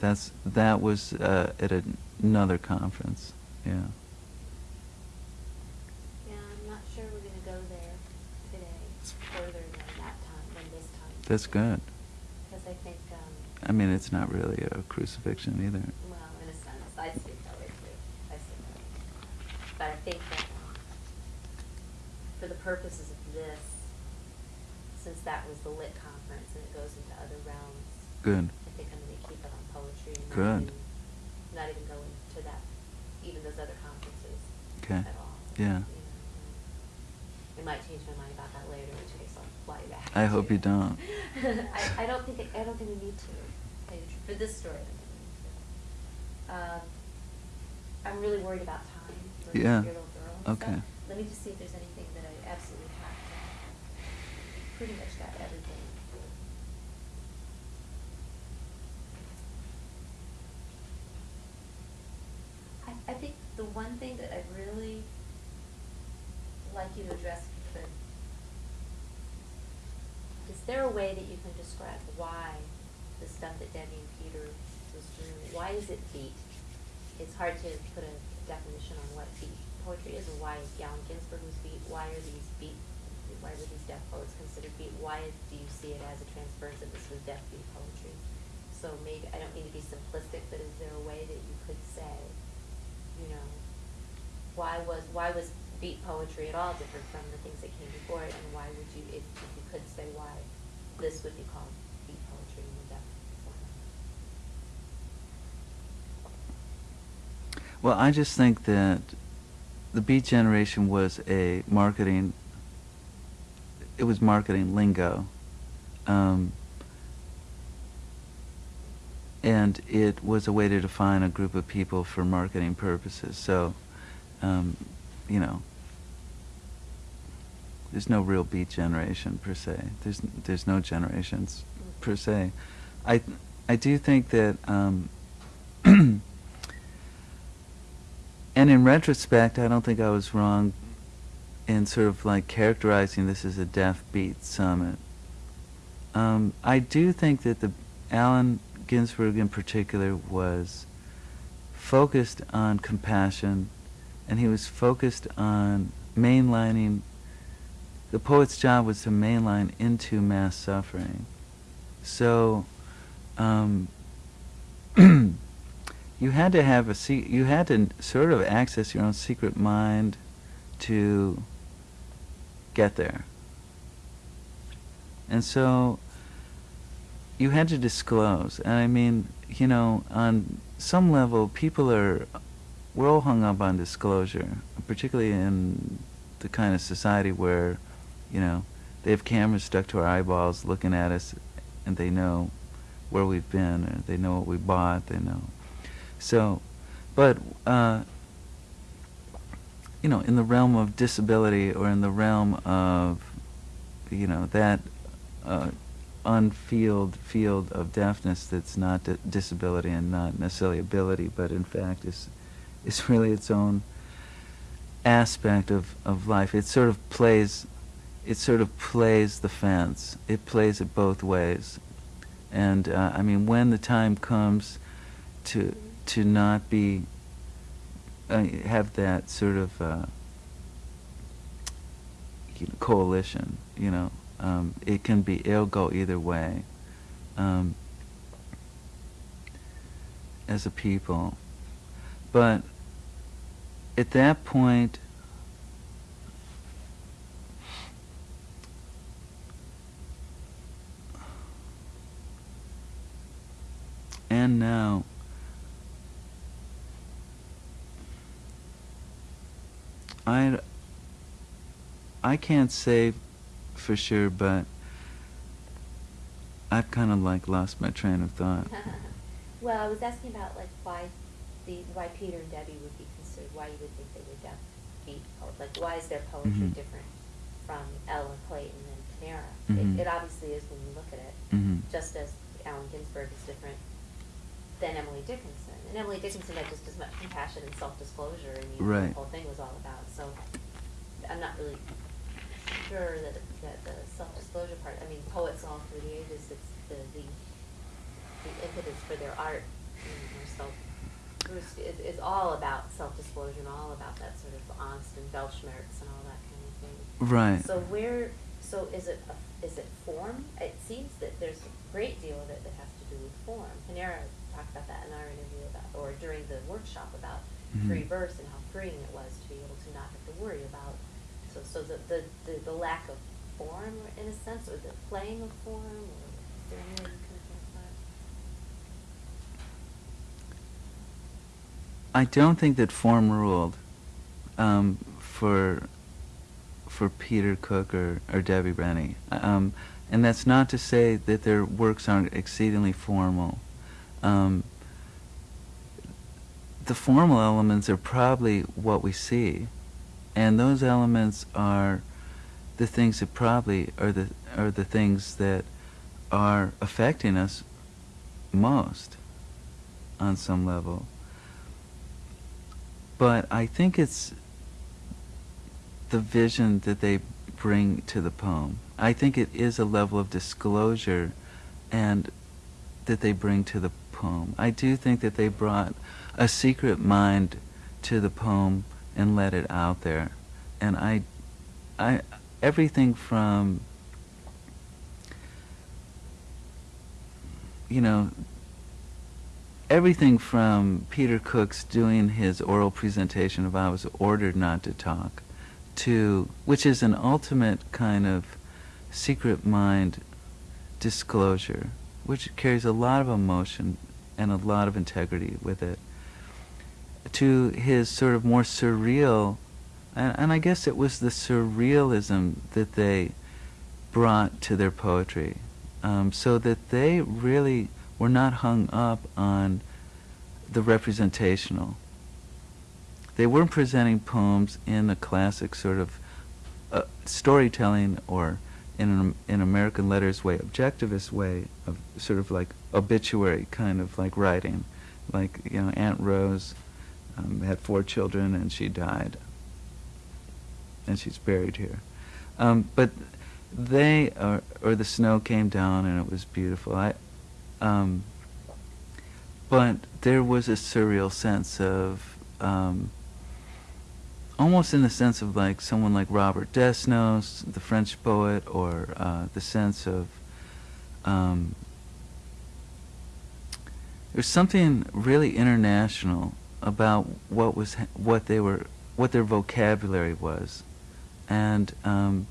that's that was uh, at another conference. Yeah. Yeah, I'm not sure we're going to go there today, further than that time, than this time. That's good. Because I think, um, I mean, it's not really a crucifixion either. well, in a sense, I see it that way too. I see that way. But I think that um, for the purposes of this, since that was the lit conference and it goes into other realms, Good. I think I'm going to keep it on poetry and not Good. even, not even go into that, even those other conferences Okay. at all. Yeah. You know, I might change my mind about that later, in which case I'll fly back. I hope you don't. I, I don't think, I don't think we need to. tell you the truth, for this story. Um, I'm really worried about time for Yeah. little girl. stuff. Okay. Let me just see if there's anything that I absolutely have to. Pretty much got everything. I, I think the one thing that I'd really like you to address, if you could, is there a way that you can describe why the stuff that Debbie and Peter was doing, why is it beat? It's hard to put a definition on what beat poetry is, why Allen Ginsberg was beat, why are these beat, why were these deaf poets considered beat? Why do you see it as a transference of this was deaf beat poetry? So maybe, I don't mean to be simplistic, but is there a way that you could say, you know, why was why was beat poetry at all different from the things that came before it, and why would you, if, if you could say why this would be called beat poetry in the form? Well, I just think that the Beat Generation was a marketing. It was marketing lingo, um, and it was a way to define a group of people for marketing purposes. So, um, you know, there's no real Beat Generation per se. There's there's no generations per se. I I do think that. Um, And in retrospect, I don't think I was wrong in sort of like characterizing this as a deaf beat summit. Um, I do think that the Allen Ginsberg in particular was focused on compassion, and he was focused on mainlining. The poet's job was to mainline into mass suffering. So. Um, you had to have a se- you had to sort of access your own secret mind to get there. And so you had to disclose. And I mean, you know, on some level people are we're all hung up on disclosure, particularly in the kind of society where, you know, they have cameras stuck to our eyeballs looking at us and they know where we've been or they know what we bought, they know so, but, uh, you know, in the realm of disability or in the realm of, you know, that uh, unfield field of deafness that's not di- disability and not necessarily ability, but in fact is, is really its own aspect of, of life. It sort of plays, it sort of plays the fence. It plays it both ways. And, uh, I mean, when the time comes to to not be uh, have that sort of uh, you know, coalition. You know, um, it can be it'll go either way. Um, as a people, but at that point. Now, I I can't say for sure, but I've kind of like lost my train of thought. well, I was asking about like why the why Peter and Debbie would be considered, why you would think they deaf beat. Like, why is their poetry Mhm. different from Ellen Clayton and Panara? Mhm. It, it obviously is when you look at it, Mhm. just as Allen Ginsberg is different than Emily Dickinson. And Emily Dickinson had just as much compassion and self-disclosure, and you know, Right. the whole thing was all about. So, I'm not really sure that that the self-disclosure part. I mean, poets all through the ages, it's the the, the impetus for their art, you know, is, is all about self-disclosure and all about that sort of angst and Weltschmerz and all that kind of thing. Right. So where, so is it, a- is it form? It seems that there's a great deal of it that has to do with form. Panara talked about that in our interview about, or during the workshop about Mhm. free verse and how freeing it was to be able to not have to worry about. So, so the, the, the, the lack of form in a sense, or the playing of form, or is there any way you can? I don't think that form ruled um, for for Peter Cook or, or Debbie Rennie. Um, and that's not to say that their works aren't exceedingly formal. Um, the formal elements are probably what we see, and those elements are the things that probably are the are the things that are affecting us most on some level. But I think it's the vision that they bring to the poem. I think it is a level of disclosure and that they bring to the poem. I do think that they brought a secret mind to the poem and let it out there. And I I everything from you know everything from Peter Cook's doing his oral presentation of I was ordered not to talk to which is an ultimate kind of secret mind disclosure which carries a lot of emotion and a lot of integrity with it to his sort of more surreal and, and I guess it was the surrealism that they brought to their poetry um, so that they really were not hung up on the representational. They weren't presenting poems in a classic sort of uh, storytelling or in an in American letters way, objectivist way of sort of like obituary kind of like writing, like you know Aunt Rose um, had four children and she died, and she's buried here. Um, but they or, or the snow came down and it was beautiful. I, um, but there was a surreal sense of um, almost in the sense of like someone like Robert Desnos, the French poet, or uh, the sense of um, there's something really international about what was what they were what their vocabulary was, and um,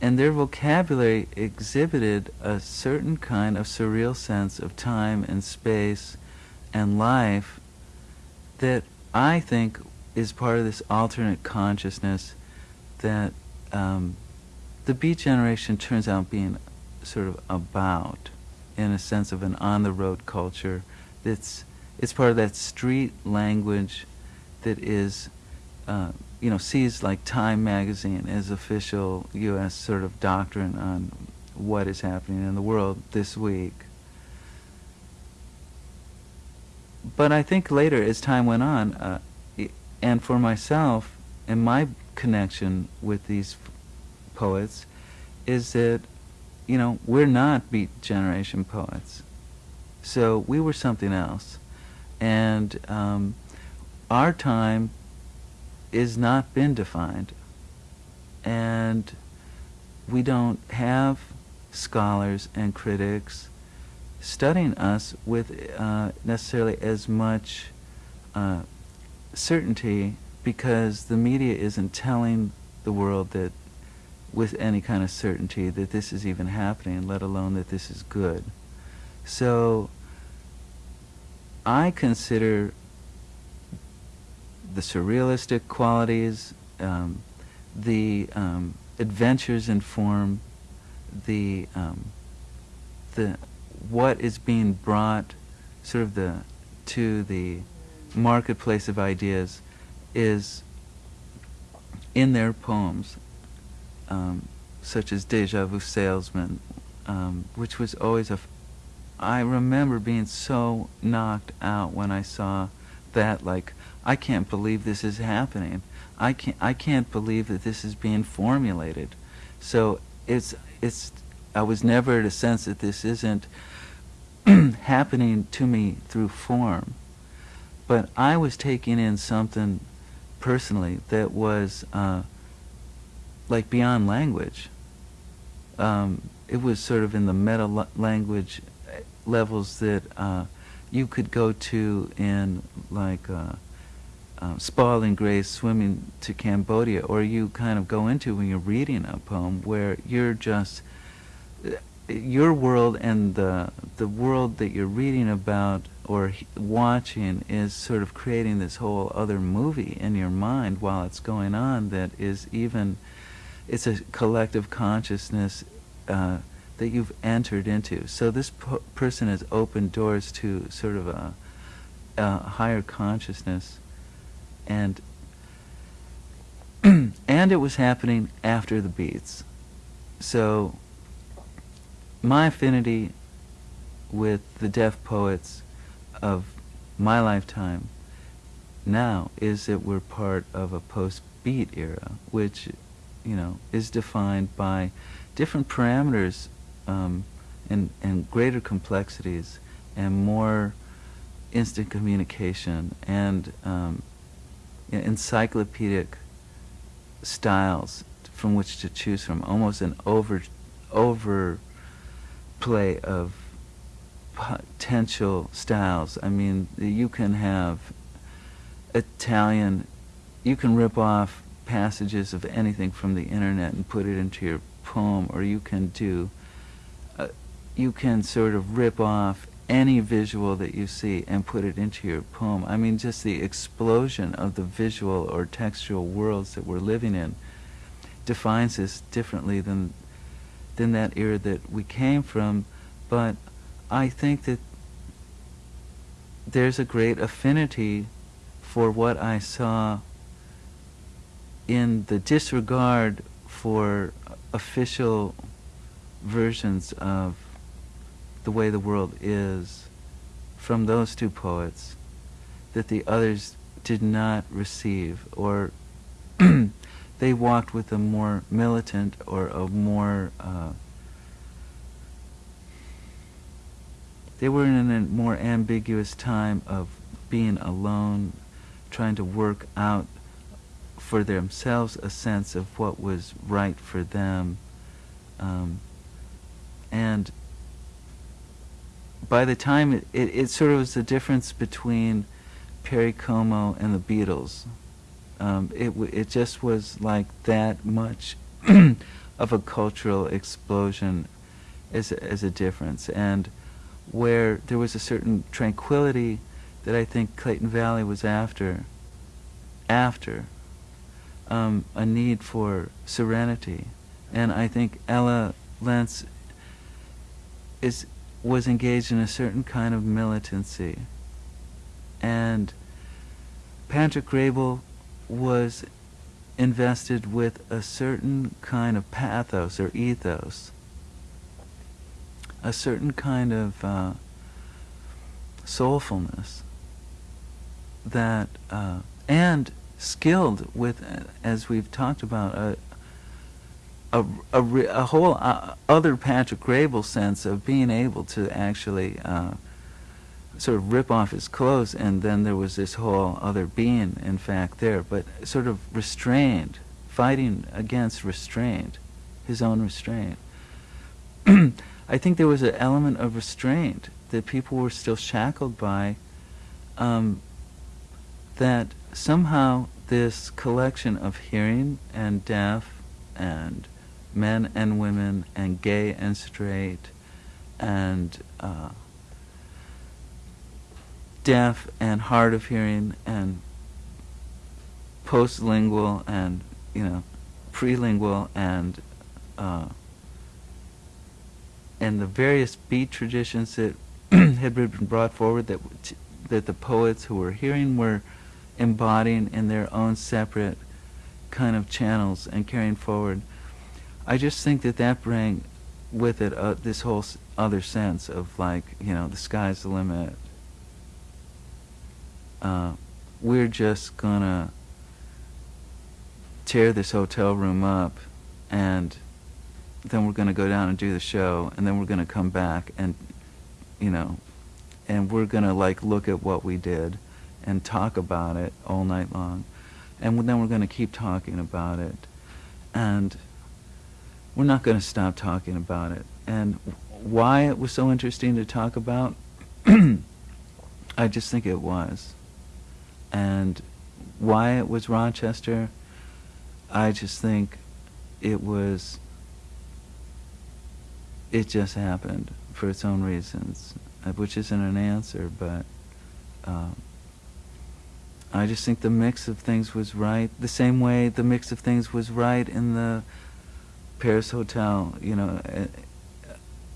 and their vocabulary exhibited a certain kind of surreal sense of time and space and life that I think is part of this alternate consciousness that um, the Beat Generation turns out being sort of about in a sense of an on-the-road culture that's it's part of that street language that is uh, you know, sees like Time magazine as official U.S. sort of doctrine on what is happening in the world this week. But I think later, as time went on, uh, and for myself and my connection with these poets, is that, you know, we're not Beat Generation poets. So we were something else. And um, our time is not been defined. And we don't have scholars and critics studying us with uh, necessarily as much uh, certainty because the media isn't telling the world that with any kind of certainty that this is even happening, let alone that this is good. So I consider the surrealistic qualities, um, the um, adventures in form, the um, the what is being brought, sort of the to the marketplace of ideas, is in their poems, um, such as Deja Vu Salesman, um, which was always a. I remember being so knocked out when I saw that, like, I can't believe this is happening. I can't, I can't believe that this is being formulated. So it's, it's, I was never at a sense that this isn't happening to me through form. But I was taking in something personally that was uh, like beyond language. Um, it was sort of in the meta language levels that uh, you could go to in like uh, uh, Swimming to Cambodia, or you kind of go into when you're reading a poem where you're just your world and the the world that you're reading about or watching is sort of creating this whole other movie in your mind while it's going on that is even it's a collective consciousness uh, that you've entered into. So this person has opened doors to sort of a, a higher consciousness, and and it was happening after the beats. So my affinity with the deaf poets of my lifetime now is that we're part of a post-beat era, which, you know, is defined by different parameters um, and, and greater complexities and more instant communication and um, encyclopedic styles from which to choose from, almost an over over overplay of potential styles. I mean, you can have Italian, you can rip off passages of anything from the internet and put it into your poem, or you can do, uh, you can sort of rip off any visual that you see and put it into your poem. I mean, just the explosion of the visual or textual worlds that we're living in defines us differently than than that era that we came from. But I think that there's a great affinity for what I saw in the disregard for official versions of the way the world is from those two poets that the others did not receive or they walked with a more militant or a more uh, they were in a more ambiguous time of being alone trying to work out for themselves a sense of what was right for them um, and by the time it, it, it, sort of was the difference between Perry Como and the Beatles. Um, it it just was like that much of a cultural explosion as a, as a difference, and where there was a certain tranquility that I think Clayton Valli was after. After um, a need for serenity, and I think Ella Lentz is was engaged in a certain kind of militancy. And Patrick was invested with a certain kind of pathos or ethos, a certain kind of uh, soulfulness that, uh, and skilled with, as we've talked about, a, a, a, a whole uh, other Patrick Graybill sense of being able to actually uh, sort of rip off his clothes, and then there was this whole other being, in fact, there, but sort of restrained, fighting against restraint, his own restraint. I think there was an element of restraint that people were still shackled by, um, that somehow this collection of hearing and deaf and men and women and gay and straight and uh, deaf and hard of hearing and postlingual and you know prelingual and uh, and the various beat traditions that had been brought forward that that the poets who were hearing were embodying in their own separate kind of channels and carrying forward I just think that that bring with it uh, this whole other sense of like, you know, the sky's the limit. Uh, we're just gonna tear this hotel room up and then we're to go down and do the show and then we're to come back and you know and we're to like look at what we did and talk about it all night long and then we're to keep talking about it and we're not to stop talking about it. And why it was so interesting to talk about, I just think it was. And why it was Rochester, I just think it was, it just happened for its own reasons, uh, which isn't an answer, but um, I just think the mix of things was right, the same way the mix of things was right in the Paris Hotel, you know,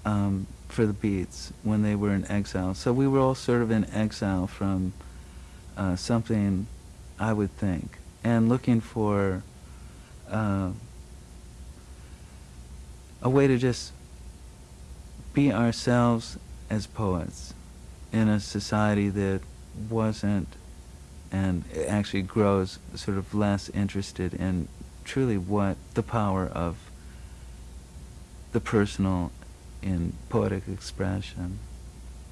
um, for the Beats when they were in exile. So we were all sort of in exile from uh, something, I would think, and looking for uh, a way to just be ourselves as poets in a society that wasn't and actually grows sort of less interested in truly what the power of the personal in poetic expression.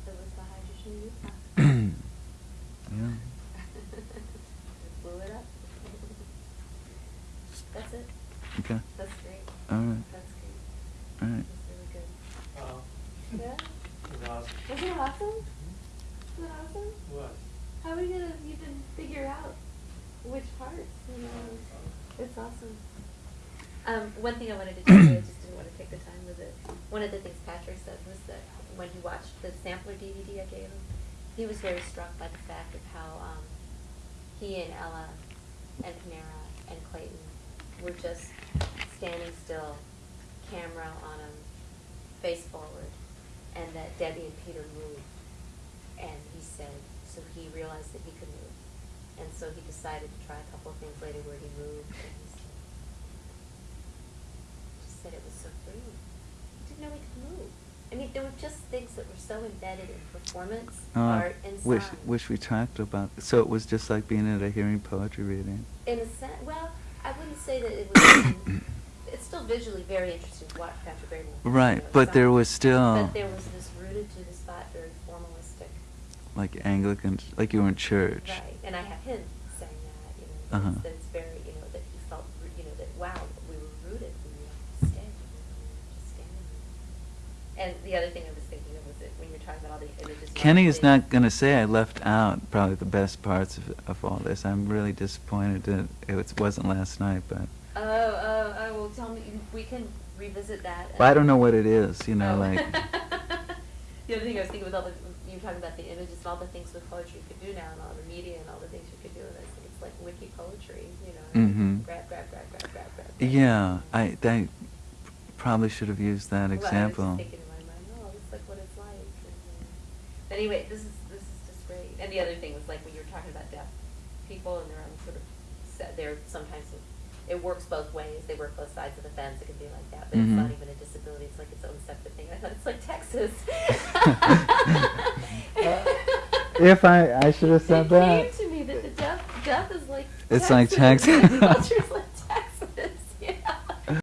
It was the hydrogen youth yeah. Blew it up. That's it. Okay. That's great. All right. All right. Yeah? was. Wasn't it awesome? Wasn't it awesome? What? How are you gonna even figure out which parts, you know? It's awesome. Um, one thing I wanted to you, I just didn't want to take the time with it. One of the things Patrick said was that when he watched the sampler DVD I gave him, he was very struck by the fact of how um, he and Ella and Panara and Clayton were just standing still, camera on him, face forward, and that Debbie and Peter moved. And he said, so he realized that he could move. And so he decided to try a couple of things later where he moved. And he said, just said it was so freeing. He didn't know he could move. I mean, there were just things that were so embedded in performance, Oh, art, and wish, sound. wish we talked about. So it was just like being at a hearing poetry reading. In a sense, well, I wouldn't say that it was. it's still visually very interesting to watch Patrick Bateman. Right, but there was still But there was this rooted to the spot, very formalistic. like Anglican, like you were in church. Right, and I have him saying that, you know, Uh-huh. that's, that's very, you know, that he felt, you know, that wow, we were rooted, we were steady, we were just standing. And the other thing I was thinking of was that when you're talking about all the images. Kenny not going to say I left out probably the best parts of, of all this. I'm really disappointed that it was, wasn't last night, but Oh, oh, oh, well, tell me, we can revisit that. but I don't know what it is. You know, Oh. like the other thing I was thinking with all the you were talking about the images and all the things with poetry you could do now and all the media and all the things you could do with it. it's like wiki poetry, you know. Mm-hmm. Grab, grab, grab, grab, grab, grab. grab. yeah, I I probably should have used that Well, I was example. thinking in my mind, oh, it's like what it's like. And, uh, anyway, this is this is just great. And the other thing was like when you were talking about deaf people and their own sort of, se- they're sometimes it works both ways. They work both sides of the fence. It can be like that, but it's not Mhm. even a disability. It's like its own separate thing. I thought it's like Texas. If I- I should have said it that. came to me that the deaf deaf is like It's like Texas. Texas. The culture's